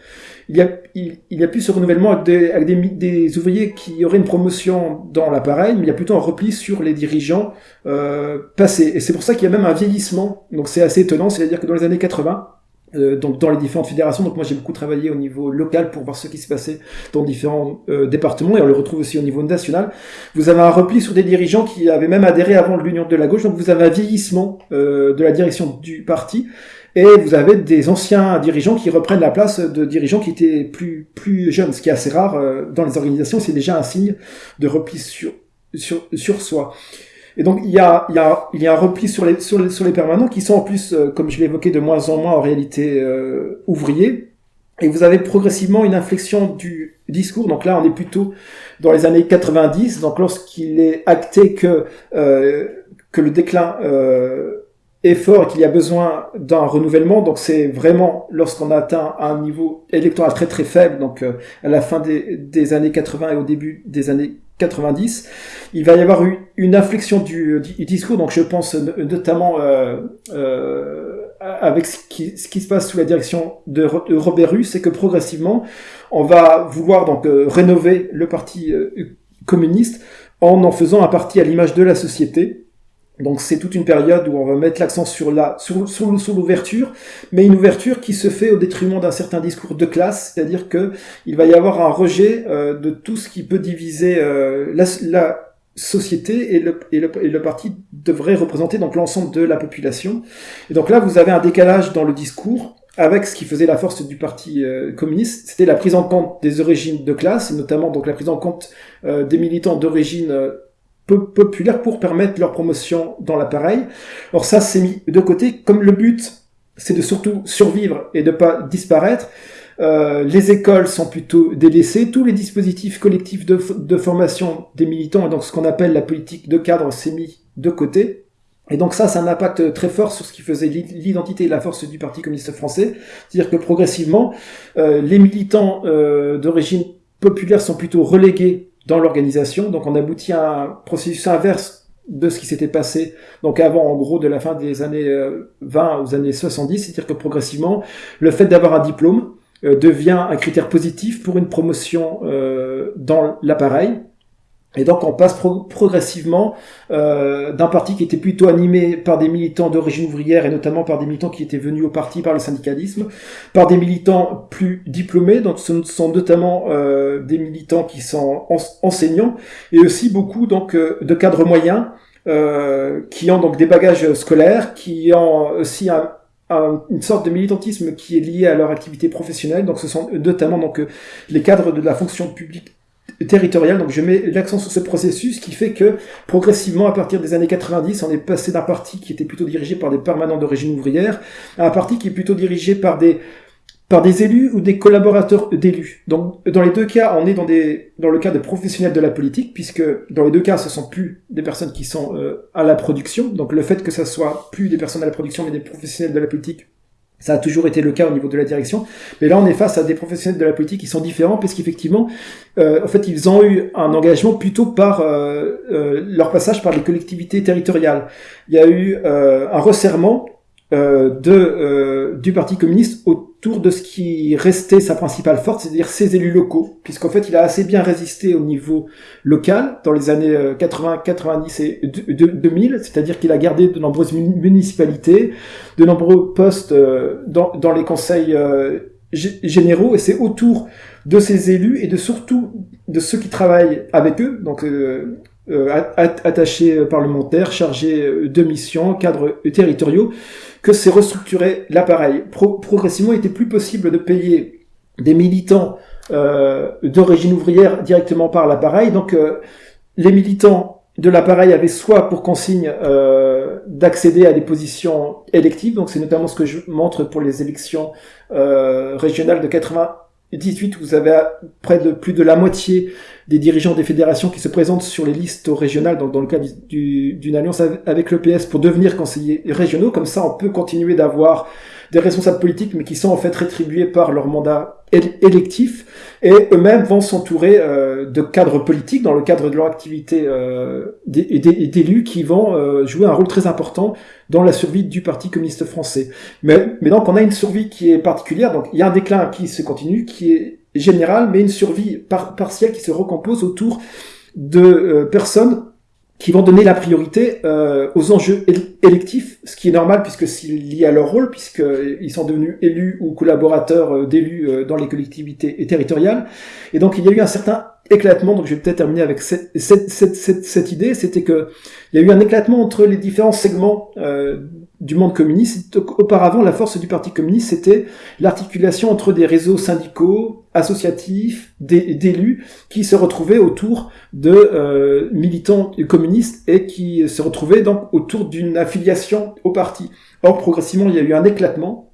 il y a, il, plus ce renouvellement avec, des, ouvriers qui auraient une promotion dans l'appareil, mais il y a plutôt un repli sur les dirigeants euh, passés. Et c'est pour ça qu'il y a même un vieillissement. Donc c'est assez étonnant, c'est-à-dire que dans les années 80, euh, donc dans les différentes fédérations, donc moi j'ai beaucoup travaillé au niveau local pour voir ce qui se passait dans différents euh, départements et on le retrouve aussi au niveau national. Vous avez un repli sur des dirigeants qui avaient même adhéré avant l'union de la gauche, donc vous avez un vieillissement euh, de la direction du parti et vous avez des anciens dirigeants qui reprennent la place de dirigeants qui étaient plus, plus jeunes, ce qui est assez rare euh, dans les organisations, c'est déjà un signe de repli sur, sur, sur soi. Et donc il y a, il y a, il y a un repli sur les, sur les, sur les permanents qui sont en plus, euh, comme je l'ai évoqué, de moins en moins en réalité euh, ouvriers. Et vous avez progressivement une inflexion du discours. Donc là, on est plutôt dans les années 90. Donc lorsqu'il est acté que euh, que le déclin euh, est fort et qu'il y a besoin d'un renouvellement. Donc c'est vraiment lorsqu'on atteint un niveau électoral très très faible, donc euh, à la fin des, des, années 80 et au début des années 90, il va y avoir une inflexion du, du discours. Donc je pense notamment euh, euh, avec ce qui, se passe sous la direction de, Robert Russe, c'est que progressivement on va vouloir donc euh, rénover le parti euh, communiste en en faisant un parti à l'image de la société donc c'est toute une période où on va mettre l'accent sur la sur, sur, l'ouverture, mais une ouverture qui se fait au détriment d'un certain discours de classe, c'est-à-dire que il va y avoir un rejet euh, de tout ce qui peut diviser euh, la, la, société et le, et le, et le parti devrait représenter donc l'ensemble de la population. Et donc là vous avez un décalage dans le discours avec ce qui faisait la force du parti euh, communiste, c'était la prise en compte des origines de classe, notamment donc la prise en compte des militants d'origine populaire pour permettre leur promotion dans l'appareil. Alors ça, c'est mis de côté. Comme le but, c'est de surtout survivre et de pas disparaître, euh, les écoles sont plutôt délaissées. Tous les dispositifs collectifs de, de formation des militants, et donc ce qu'on appelle la politique de cadre, s'est mis de côté. Et donc ça, c'est un impact très fort sur ce qui faisait l'identité et la force du Parti communiste français. C'est-à-dire que progressivement, euh, les militants euh, d'origine populaire sont plutôt relégués dans l'organisation. Donc on aboutit à un processus inverse de ce qui s'était passé donc avant en gros de la fin des années 20 euh, aux années 70, c'est-à-dire que progressivement le fait d'avoir un diplôme euh, devient un critère positif pour une promotion euh, dans l'appareil et donc on passe progressivement euh, d'un parti qui était plutôt animé par des militants d'origine ouvrière et notamment par des militants qui étaient venus au parti par le syndicalisme, par des militants plus diplômés, donc ce sont notamment euh, des militants qui sont enseignants et aussi beaucoup donc euh, de cadres moyens euh, qui ont donc des bagages scolaires, qui ont aussi un, une sorte de militantisme qui est lié à leur activité professionnelle. Donc ce sont notamment donc les cadres de la fonction publique Donc je mets l'accent sur ce processus qui fait que progressivement, à partir des années 90, on est passé d'un parti qui était plutôt dirigé par des permanents d'origine ouvrière à un parti qui est plutôt dirigé par des par des élus ou des collaborateurs d'élus. Donc, dans les deux cas, on est dans des, dans le cas de professionnels de la politique, puisque dans les deux cas, ce sont plus des personnes qui sont euh, à la production. Donc, le fait que ça soit plus des personnes à la production, mais des professionnels de la politique Ça a toujours été le cas au niveau de la direction, mais là on est face à des professionnels de la politique qui sont différents puisqu'effectivement, euh, en fait, ils ont eu un engagement plutôt par euh, euh, leur passage par les collectivités territoriales. Il y a eu un resserrement euh, de, euh, du Parti communiste autour de ce qui restait sa principale force, c'est-à-dire ses élus locaux, puisqu'en fait il a assez bien résisté au niveau local dans les années 80, euh, 90 et 2000, c'est-à-dire qu'il a gardé de nombreuses municipalités, de nombreux postes dans, dans les conseils généraux, et c'est autour de ces élus et de surtout de ceux qui travaillent avec eux, donc euh, attachés parlementaires, chargés de missions, cadres territoriaux, que c'est restructurer l'appareil. progressivement, il était plus possible de payer des militants euh, d'origine ouvrière directement par l'appareil. Donc, euh, les militants de l'appareil avaient soit pour consigne euh, d'accéder à des positions électives, donc c'est notamment ce que je montre pour les élections euh, régionales de 98, où vous avez près de plus de la moitié des dirigeants des fédérations qui se présentent sur les listes régionales, donc dans le cas d'une alliance avec le PS pour devenir conseillers régionaux. Comme ça, on peut continuer d'avoir des responsables politiques, mais qui sont en fait rétribués par leur mandat électif, et eux-mêmes vont s'entourer euh, de cadres politiques dans le cadre de leur activité euh, d'élus qui vont euh, jouer un rôle très important dans la survie du Parti communiste français. Mais, mais donc on a une survie qui est particulière, donc il y a un déclin qui se continue, qui est générale, mais une survie partielle qui se recompose autour de euh, personnes qui vont donner la priorité euh, aux enjeux électifs, ce qui est normal puisque c'est lié à leur rôle, puisqu'ils sont devenus élus ou collaborateurs euh, d'élus dans les collectivités territoriales. Et donc il y a eu un certain éclatement, donc je vais peut-être terminer avec cette, cette, cette, cette idée, c'était que il y a eu un éclatement entre les différents segments euh, du monde communiste. Auparavant, la force du Parti communiste, c'était l'articulation entre des réseaux syndicaux, associatifs, d'élus, qui se retrouvaient autour de euh, militants communistes et qui se retrouvaient donc autour d'une affiliation au parti. Or, progressivement, il y a eu un éclatement,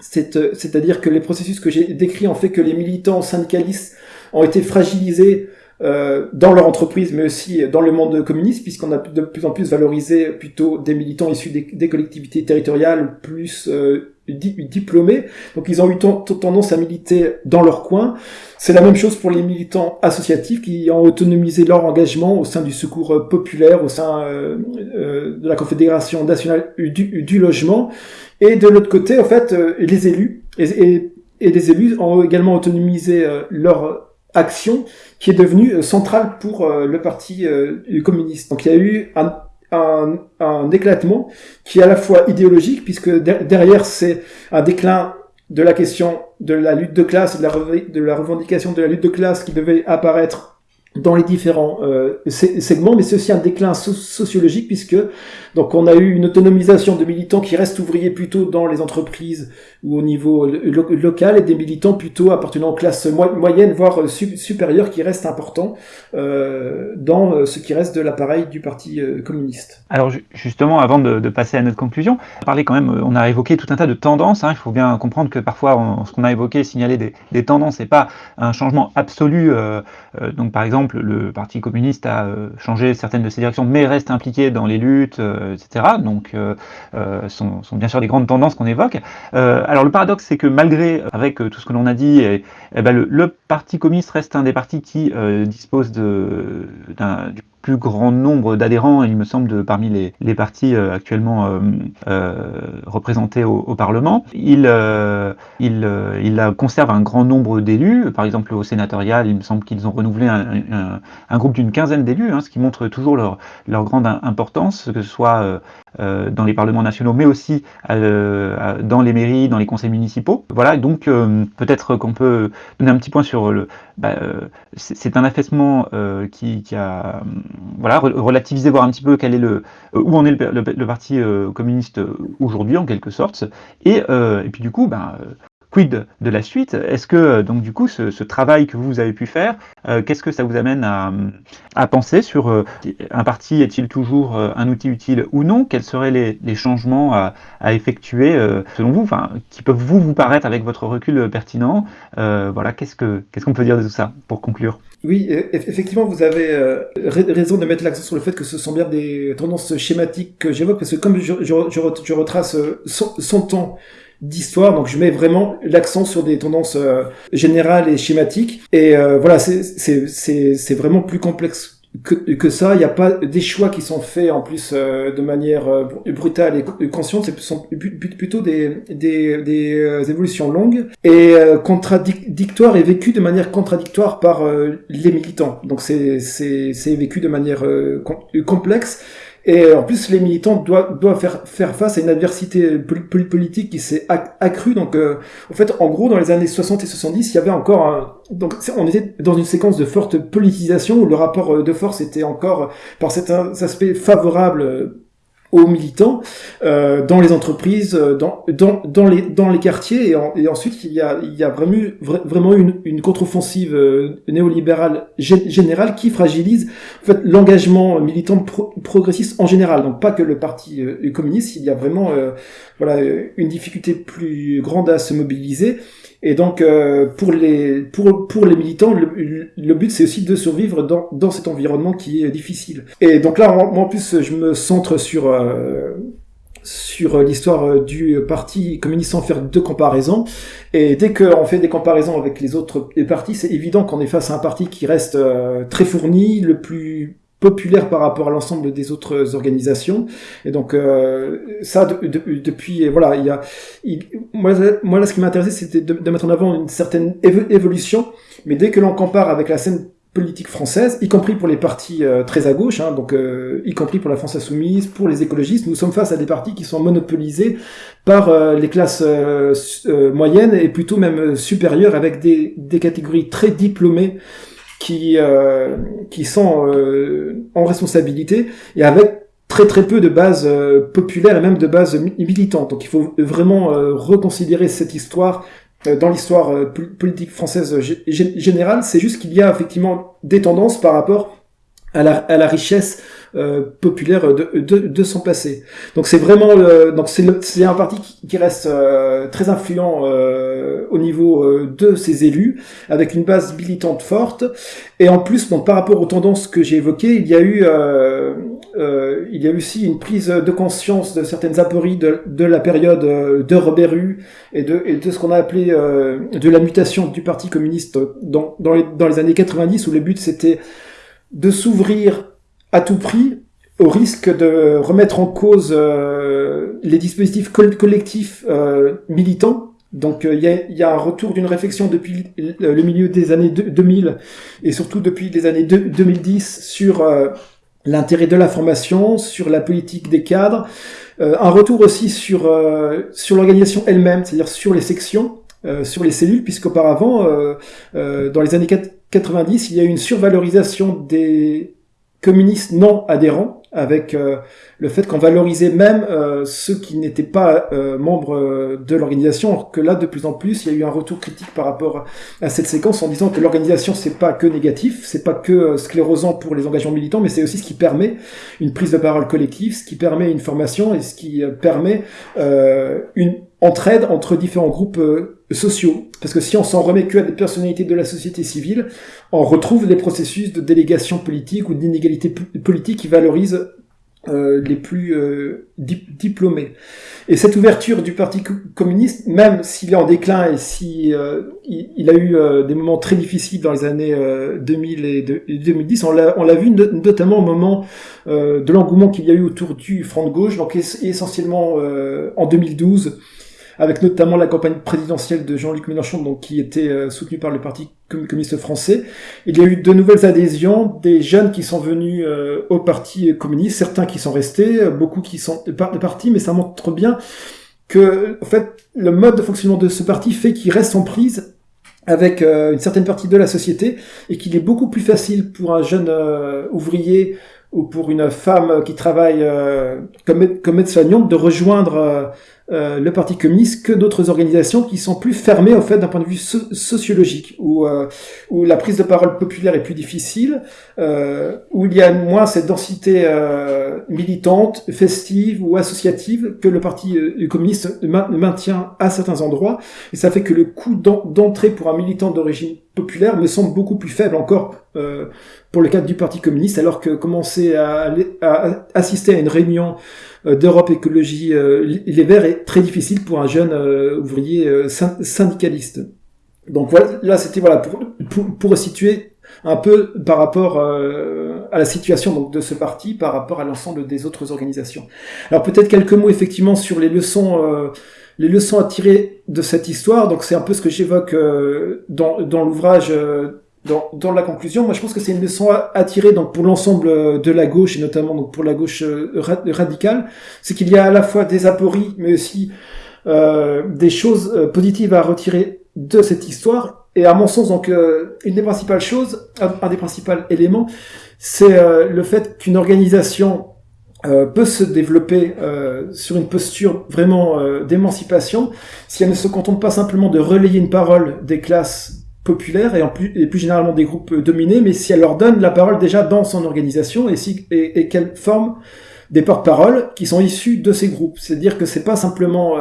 c'est-à-dire que les processus que j'ai décrits ont fait que les militants syndicalistes ont été fragilisés euh, dans leur entreprise, mais aussi dans le monde communiste, puisqu'on a de plus en plus valorisé plutôt des militants issus des, collectivités territoriales plus euh, diplômés. Donc ils ont eu tendance à militer dans leur coin. C'est la même chose pour les militants associatifs qui ont autonomisé leur engagement au sein du secours populaire, au sein euh, euh de la Confédération nationale du, du, logement. Et de l'autre côté, en fait, les élus et, et, et les élus ont également autonomisé leur action qui est devenue euh, centrale pour euh, le parti euh, communiste. Donc il y a eu un, un, un, éclatement qui est à la fois idéologique, puisque derrière c'est un déclin de la question de la lutte de classe de la revendication de la lutte de classe qui devait apparaître dans les différents euh, segments, mais c'est aussi un déclin sociologique puisque donc on a eu une autonomisation de militants qui restent ouvriers plutôt dans les entreprises ou au niveau local et des militants plutôt appartenant aux classes moyennes voire supérieures qui restent importants euh, dans euh, ce qui reste de l'appareil du parti euh, communiste. Alors justement, avant de, passer à notre conclusion, parler quand même, on a évoqué tout un tas de tendances. Hein, il faut bien comprendre que parfois on, ce qu'on a évoqué, signaler des, des tendances, et pas un changement absolu. Euh, donc par exemple le Parti communiste a euh, changé certaines de ses directions, mais reste impliqué dans les luttes, euh, etc. Donc, euh, sont, sont, bien sûr des grandes tendances qu'on évoque. alors, le paradoxe, c'est que malgré, avec tout ce que l'on a dit, eh ben, le, le, Parti communiste reste un des partis qui dispose de, du plus grand nombre d'adhérents, il me semble, de, parmi les, partis euh, actuellement euh, euh, représentés au, Parlement. Il, conserve un grand nombre d'élus. Par exemple, au sénatorial, il me semble qu'ils ont renouvelé un, groupe d'une quinzaine d'élus, hein, ce qui montre toujours leur, grande importance, que ce soit dans les parlements nationaux, mais aussi dans les mairies, dans les conseils municipaux. Voilà, donc peut-être qu'on peut donner un petit point sur le. Bah, c'est un affaissement qui, qui, a voilà relativisé, voir un petit peu quel est le où en est le, le, parti communiste aujourd'hui en quelque sorte, et, et puis du coup, bah, de la suite? Est-ce que, donc du coup, ce, travail que vous avez pu faire, euh, qu'est-ce que ça vous amène à, penser sur euh, un parti est-il toujours euh, un outil utile ou non? Quels seraient les, changements à, effectuer selon vous, qui peuvent vous paraître avec votre recul pertinent? Voilà, qu'est-ce que qu'est-ce qu'on peut dire de tout ça pour conclure? Oui, effectivement, vous avez raison de mettre l'accent sur le fait que ce sont bien des tendances schématiques que j'évoque, parce que comme je, retrace son temps d'histoire. Donc je mets vraiment l'accent sur des tendances générales et schématiques. Et voilà, c'est vraiment plus complexe que, que ça. Il n'y a pas des choix qui sont faits en plus euh, de manière euh, brutale et consciente. Ce sont plutôt des, des, des euh, évolutions longues et contradictoires et vécues de manière contradictoire par les militants. Donc c'est vécu de manière complexe. Et en plus, les militants doivent, doivent faire, faire face à une adversité politique qui s'est accrue. Donc, euh, en fait, en gros, dans les années 60 et 70, il y avait encore un... Donc, on était dans une séquence de forte politisation où le rapport de force était encore, par certains aspects, favorable aux militants euh, dans les entreprises, euh, dans, dans, dans, les, dans les quartiers. Et, ensuite, il y a, il y a vraiment, vraiment une, une contre-offensive euh, néolibérale générale qui fragilise en fait, l'engagement militant progressiste en général. Donc pas que le Parti euh, communiste, il y a vraiment voilà, une difficulté plus grande à se mobiliser. Et donc, euh, pour, les, pour, pour les militants, le, le but, c'est aussi de survivre dans, dans cet environnement qui est difficile. Et donc là, moi, en plus, je me centre sur... Euh, sur l'histoire du parti communiste sans faire de comparaisons. Et dès qu'on fait des comparaisons avec les autres partis, c'est évident qu'on est face à un parti qui reste euh, très fourni, le plus populaire par rapport à l'ensemble des autres organisations. Et donc euh, ça depuis voilà il y a moi, moi là ce qui m'intéressait c'était de, mettre en avant une certaine évolution. Mais dès que l'on compare avec la scène politique française, y compris pour les partis euh, très à gauche, hein, donc euh, y compris pour la France insoumise, pour les écologistes, nous sommes face à des partis qui sont monopolisés par les classes moyennes et plutôt même supérieures avec des, des catégories très diplômées qui euh, qui sont euh, en responsabilité et avec très très peu de bases euh, populaires et même de bases militantes. Donc il faut vraiment reconsidérer cette histoire dans l'histoire politique française générale. C'est juste qu'il y a effectivement des tendances par rapport à la, à la richesse euh, populaire de, de, de, son passé. Donc c'est vraiment le, donc c'est un parti qui, reste euh, très influent euh, au niveau de ses élus, avec une base militante forte. Et en plus, donc par rapport aux tendances que j'ai évoquées, il y a eu il y a aussi une prise de conscience de certaines apories de, de la période de Robert Hue et de, et de ce qu'on a appelé de la mutation du Parti communiste dans, dans, les, dans les années 90, où le but c'était de s'ouvrir à tout prix au risque de remettre en cause euh, les dispositifs collectifs euh, militants. Donc euh, il y, a, un retour d'une réflexion depuis le milieu des années 2000 et surtout depuis les années 2010 sur l'intérêt de la formation, sur la politique des cadres, un retour aussi sur sur l'organisation elle-même, c'est-à-dire sur les sections, sur les cellules, puisqu'auparavant, dans les années 90, il y a eu une survalorisation des communistes non adhérents, avec euh, le fait qu'on valorisait même euh, ceux qui n'étaient pas euh, membres de l'organisation, que là, de plus en plus, il y a eu un retour critique par rapport à cette séquence en disant que l'organisation, c'est pas que négatif, c'est pas que sclérosant pour les engagements militants, mais c'est aussi ce qui permet une prise de parole collective, ce qui permet une formation et ce qui permet une entraide entre différents groupes sociaux. Parce que si on s'en remet que à des personnalités de la société civile, on retrouve des processus de délégation politique ou d'inégalité politique qui valorisent euh, les plus euh, diplômés. Et cette ouverture du Parti communiste, même s'il est en déclin et si euh, il, a eu des moments très difficiles dans les années 2000 et, 2010, on l'a vu notamment au moment de l'engouement qu'il y a eu autour du Front de gauche, donc essentiellement en 2012 avec notamment la campagne présidentielle de Jean-Luc Mélenchon, donc qui était euh, soutenue par le Parti communiste français. Il y a eu de nouvelles adhésions, des jeunes qui sont venus euh, au Parti communiste, certains qui sont restés, euh, beaucoup qui sont partis, mais ça montre bien que, en fait, le mode de fonctionnement de ce parti fait qu'il reste en prise avec une certaine partie de la société et qu'il est beaucoup plus facile pour un jeune ouvrier ou pour une femme qui travaille comme, comme aide-soignante de rejoindre euh, le Parti communiste que d'autres organisations qui sont plus fermées au fait d'un point de vue sociologique, où, euh, où la prise de parole populaire est plus difficile, euh, où il y a moins cette densité euh, militante, festive ou associative que le Parti communiste maintient à certains endroits, et ça fait que le coût d'entrée pour un militant d'origine populaire me semble beaucoup plus faible encore euh, pour le cadre du Parti communiste, alors que commencer à, à assister à une réunion euh, d'Europe Écologie euh, Les Verts est très difficile pour un jeune ouvrier syndicaliste. Donc voilà, là c'était voilà pour, pour, pour situer un peu par rapport à la situation donc, de ce parti par rapport à l'ensemble des autres organisations. Alors peut-être quelques mots effectivement sur les leçons les leçons à tirer de cette histoire, donc c'est un peu ce que j'évoque euh, dans, dans l'ouvrage, euh, dans, dans la conclusion. Moi, je pense que c'est une leçon à, tirer donc pour l'ensemble euh, de la gauche et notamment donc pour la gauche radicale, c'est qu'il y a à la fois des apories, mais aussi des choses positives à retirer de cette histoire. Et à mon sens, donc, une des principales choses, un des principaux éléments, c'est le fait qu'une organisation euh, peut se développer euh, sur une posture vraiment euh, d'émancipation si elle ne se contente pas simplement de relayer une parole des classes populaires et, plus, généralement des groupes dominés, mais si elle leur donne la parole déjà dans son organisation et, si, et, qu'elle forme des porte-paroles qui sont issus de ces groupes. C'est-à-dire que c'est pas simplement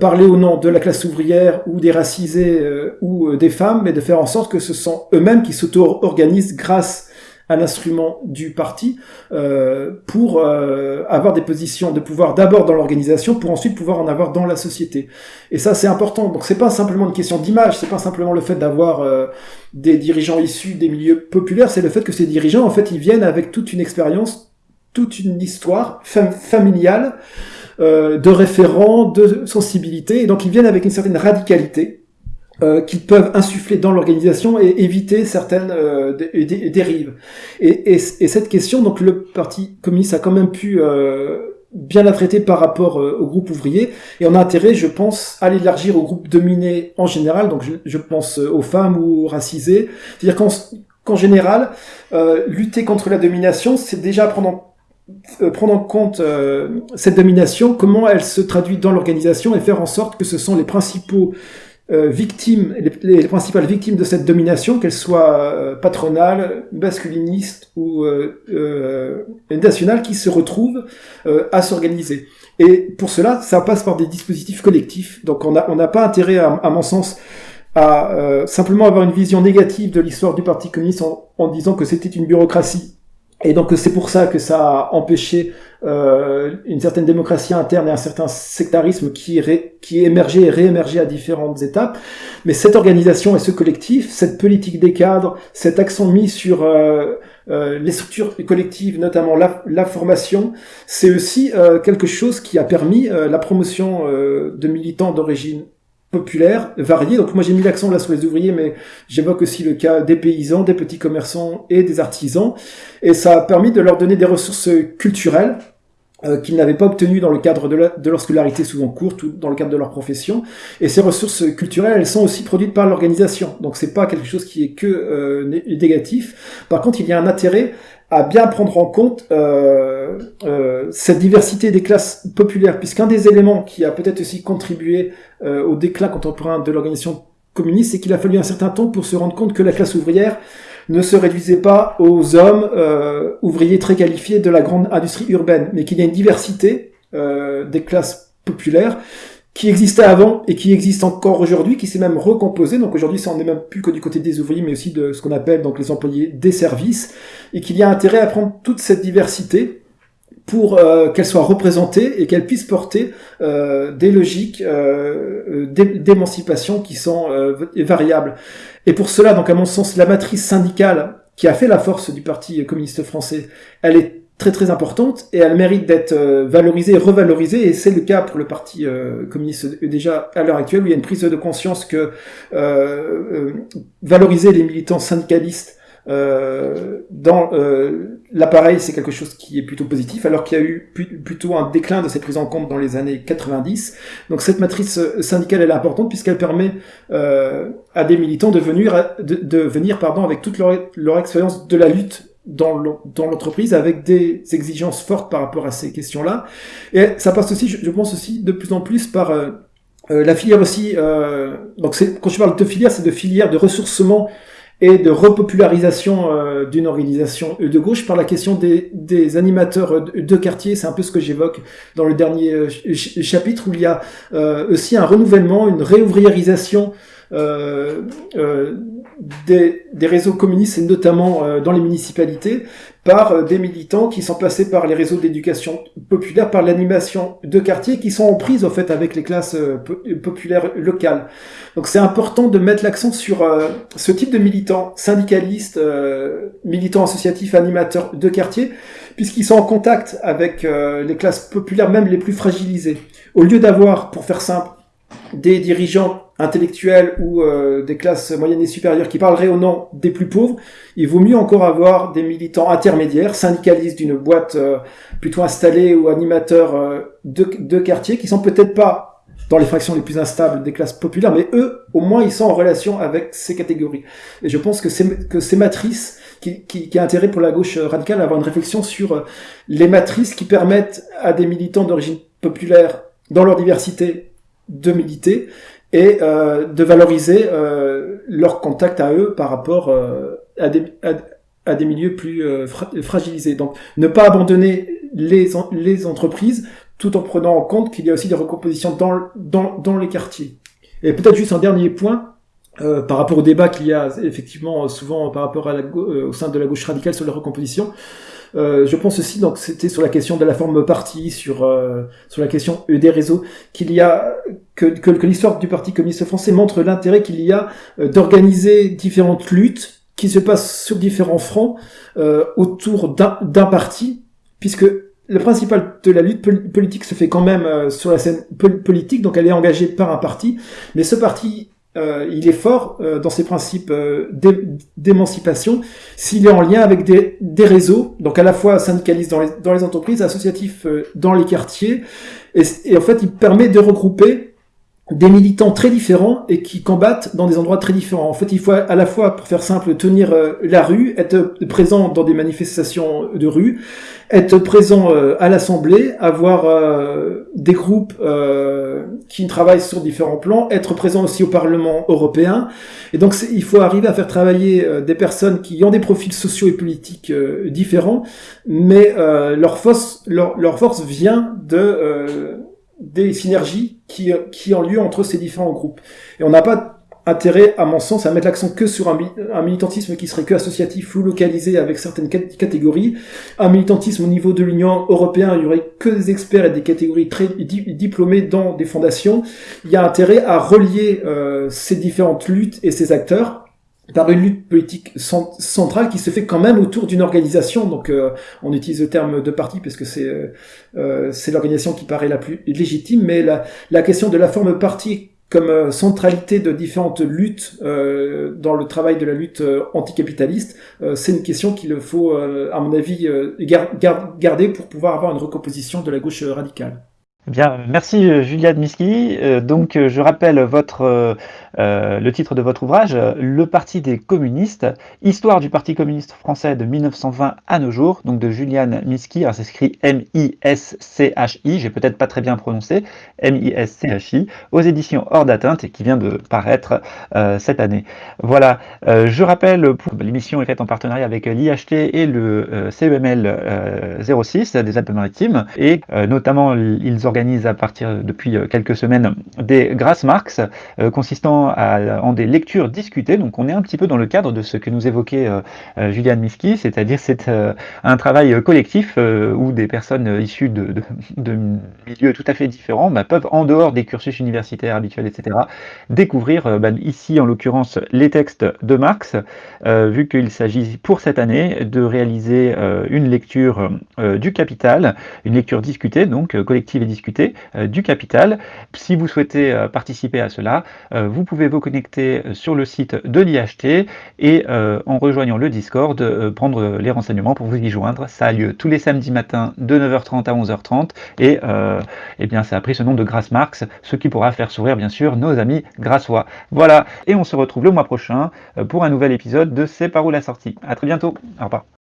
parler au nom de la classe ouvrière ou des racisés ou des femmes, mais de faire en sorte que ce sont eux-mêmes qui s'auto-organisent grâce à l'instrument du parti euh, pour euh, avoir des positions de pouvoir d'abord dans l'organisation pour ensuite pouvoir en avoir dans la société. Et ça c'est important. Donc c'est pas simplement une question d'image, c'est pas simplement le fait d'avoir euh, des dirigeants issus des milieux populaires, c'est le fait que ces dirigeants en fait ils viennent avec toute une expérience, toute une histoire familiale de référents, de sensibilité, et donc ils viennent avec une certaine radicalité euh, qu'ils peuvent insuffler dans l'organisation et éviter certaines euh, dérives. Et, et, et, cette question, donc le Parti communiste a quand même pu euh, bien la traiter par rapport euh, au groupe ouvrier, et on a intérêt, je pense, à l'élargir au groupe dominé en général, donc je, je pense aux femmes ou aux racisés. C'est-à-dire qu'en qu'en général, lutter contre la domination, c'est déjà prendre en prendre en compte cette domination, comment elle se traduit dans l'organisation et faire en sorte que ce sont les principaux euh, victimes, les, principales victimes de cette domination, qu'elles soient euh, patronales, masculinistes ou euh, nationales, qui se retrouvent à s'organiser. Et pour cela, ça passe par des dispositifs collectifs. Donc on n'a pas intérêt, à, mon sens, à simplement avoir une vision négative de l'histoire du Parti communiste en disant que c'était une bureaucratie et donc c'est pour ça que ça a empêché euh, une certaine démocratie interne et un certain sectarisme qui, ré, qui émergeait et réémergeait à différentes étapes. Mais cette organisation et ce collectif, cette politique des cadres, cet accent mis sur euh, euh, les structures collectives, notamment la, la formation, c'est aussi euh, quelque chose qui a permis euh, la promotion euh, de militants d'origine populaire, varié. Donc moi j'ai mis l'accent là sur les ouvriers, mais j'évoque aussi le cas des paysans, des petits commerçants et des artisans. Et ça a permis de leur donner des ressources culturelles euh, qu'ils n'avaient pas obtenues dans le cadre de, de, leur scolarité souvent courte ou dans le cadre de leur profession. Et ces ressources culturelles, elles sont aussi produites par l'organisation. Donc c'est pas quelque chose qui est que euh, négatif. Par contre, il y a un intérêt à bien prendre en compte euh, euh, cette diversité des classes populaires, puisqu'un des éléments qui a peut-être aussi contribué euh, au déclin contemporain de l'organisation communiste, c'est qu'il a fallu un certain temps pour se rendre compte que la classe ouvrière ne se réduisait pas aux hommes ouvriers très qualifiés de la grande industrie urbaine, mais qu'il y a une diversité des classes populaires qui existait avant et qui existe encore aujourd'hui, qui s'est même recomposé. Donc aujourd'hui, ça en est même plus que du côté des ouvriers, mais aussi de ce qu'on appelle donc les employés des services, et qu'il y a intérêt à prendre toute cette diversité pour euh, qu'elle soit représentée et qu'elle puisse porter euh, des logiques euh, d'émancipation qui sont euh, variables. Et pour cela, donc à mon sens, la matrice syndicale qui a fait la force du Parti communiste français, elle est très très importante et elle mérite d'être euh, valorisée et revalorisée et c'est le cas pour le parti euh, communiste déjà à l'heure actuelle où il y a une prise de conscience que euh, valoriser les militants syndicalistes dans l'appareil c'est quelque chose qui est plutôt positif alors qu'il y a eu plutôt un déclin de cette prise en compte dans les années 90 donc cette matrice syndicale elle est importante puisqu'elle permet à des militants de venir de, venir pardon avec toute leur, leur expérience de la lutte dans l'entreprise avec des exigences fortes par rapport à ces questions-là. Et ça passe aussi, je pense aussi, de plus en plus par euh, euh, la filière aussi. Euh, donc quand je parle de filière, c'est de filière de ressourcement et de repopularisation euh, d'une organisation de gauche par la question des, animateurs de quartier. C'est un peu ce que j'évoque dans le dernier chapitre où il y a aussi un renouvellement, une réouvriérisation euh, des, des, réseaux communistes, et notamment euh, dans les municipalités, par euh, des militants qui sont passés par les réseaux d'éducation populaire, par l'animation de quartier, qui sont en prise, au fait, avec les classes euh, populaires locales. Donc c'est important de mettre l'accent sur ce type de militants, syndicalistes, militants associatifs, animateurs de quartier, puisqu'ils sont en contact avec les classes populaires, même les plus fragilisées. Au lieu d'avoir, pour faire simple, des dirigeants intellectuels ou euh, des classes moyennes et supérieures qui parleraient au nom des plus pauvres, il vaut mieux encore avoir des militants intermédiaires, syndicalistes d'une boîte euh, plutôt installée ou animateurs euh, de, de quartier qui sont peut-être pas dans les fractions les plus instables des classes populaires, mais eux, au moins, ils sont en relation avec ces catégories. Et je pense que c'est que ces matrices qui, qui, qui a intérêt pour la gauche radicale à avoir une réflexion sur les matrices qui permettent à des militants d'origine populaire, dans leur diversité, de militer et euh, de valoriser euh, leur contact à eux par rapport euh, à, des, à, des milieux plus fragilisés. Donc ne pas abandonner les, les entreprises tout en prenant en compte qu'il y a aussi des recompositions dans, dans, dans les quartiers. Et peut-être juste un dernier point, euh, par rapport au débat qu'il y a effectivement souvent par rapport à la, au sein de la gauche radicale sur la recomposition, euh, je pense aussi, donc c'était sur la question de la forme parti, sur euh, sur la question des réseaux, qu'il y a que, que, que l'histoire du Parti communiste français montre l'intérêt qu'il y a euh, d'organiser différentes luttes qui se passent sur différents fronts autour d'un parti, puisque le principal de la lutte politique se fait quand même sur la scène politique, donc elle est engagée par un parti, mais ce parti euh, il est fort euh, dans ses principes euh, d'émancipation s'il est en lien avec des, réseaux, donc à la fois syndicalistes dans les, entreprises, associatifs dans les quartiers, et, en fait il permet de regrouper des militants très différents et qui combattent dans des endroits très différents. En fait, il faut à la fois, pour faire simple, tenir euh, la rue, être présent dans des manifestations de rue, être présent euh, à l'Assemblée, avoir euh, des groupes qui travaillent sur différents plans, être présent aussi au Parlement européen. Et donc, il faut arriver à faire travailler des personnes qui ont des profils sociaux et politiques différents, mais leur force, leur, leur force vient de des synergies qui, qui ont lieu entre ces différents groupes. Et on n'a pas intérêt, à mon sens, à mettre l'accent que sur un, un, militantisme qui serait que associatif ou localisé avec certaines catégories. Un militantisme au niveau de l'Union européenne, il y aurait que des experts et des catégories très diplômées dans des fondations. Il y a intérêt à relier euh, ces différentes luttes et ces acteurs par une lutte politique centrale qui se fait quand même autour d'une organisation. Donc, euh, on utilise le terme de parti parce que c'est euh, euh, l'organisation qui paraît la plus légitime, mais la, la question de la forme parti comme centralité de différentes luttes dans le travail de la lutte anticapitaliste, c'est une question qu'il faut, à mon avis, garder pour pouvoir avoir une recomposition de la gauche radicale. Bien, merci euh, Juliette Miski. Euh, donc, euh, je rappelle votre, le titre de votre ouvrage, Le Parti des communistes, Histoire du Parti communiste français de 1920 à nos jours, donc de Juliane Miski. Alors, c'est écrit M-I-S-C-H-I, j'ai peut-être pas très bien prononcé, M-I-S-C-H-I, aux éditions Hors d'atteinte et qui vient de paraître cette année. Voilà, je rappelle, l'émission est faite en partenariat avec l'IHT et le CEML 06 des Alpes-Maritimes et notamment ils ont organise à partir depuis euh, quelques semaines des Grassmarks euh, consistant en des lectures discutées. Donc on est un petit peu dans le cadre de ce que nous évoquait euh, Juliane Miski, c'est-à-dire c'est un travail collectif où des personnes issues de, de, milieux tout à fait différents bah, peuvent, en dehors des cursus universitaires habituels, etc., découvrir bah, ici en l'occurrence les textes de Marx, vu qu'il s'agit pour cette année de réaliser une lecture du Capital, une lecture discutée, donc collective et discutée euh, du capital. Si vous souhaitez euh, participer à cela, euh, vous pouvez vous connecter sur le site de l'IHT et en rejoignant le Discord, prendre les renseignements pour vous y joindre. Ça a lieu tous les samedis matins de 9h30 à 11h30 et eh bien ça a pris ce nom de Grasse Marx, ce qui pourra faire sourire bien sûr nos amis grassois. Voilà, et on se retrouve le mois prochain pour un nouvel épisode de C'est par où la sortie. À très bientôt, au revoir.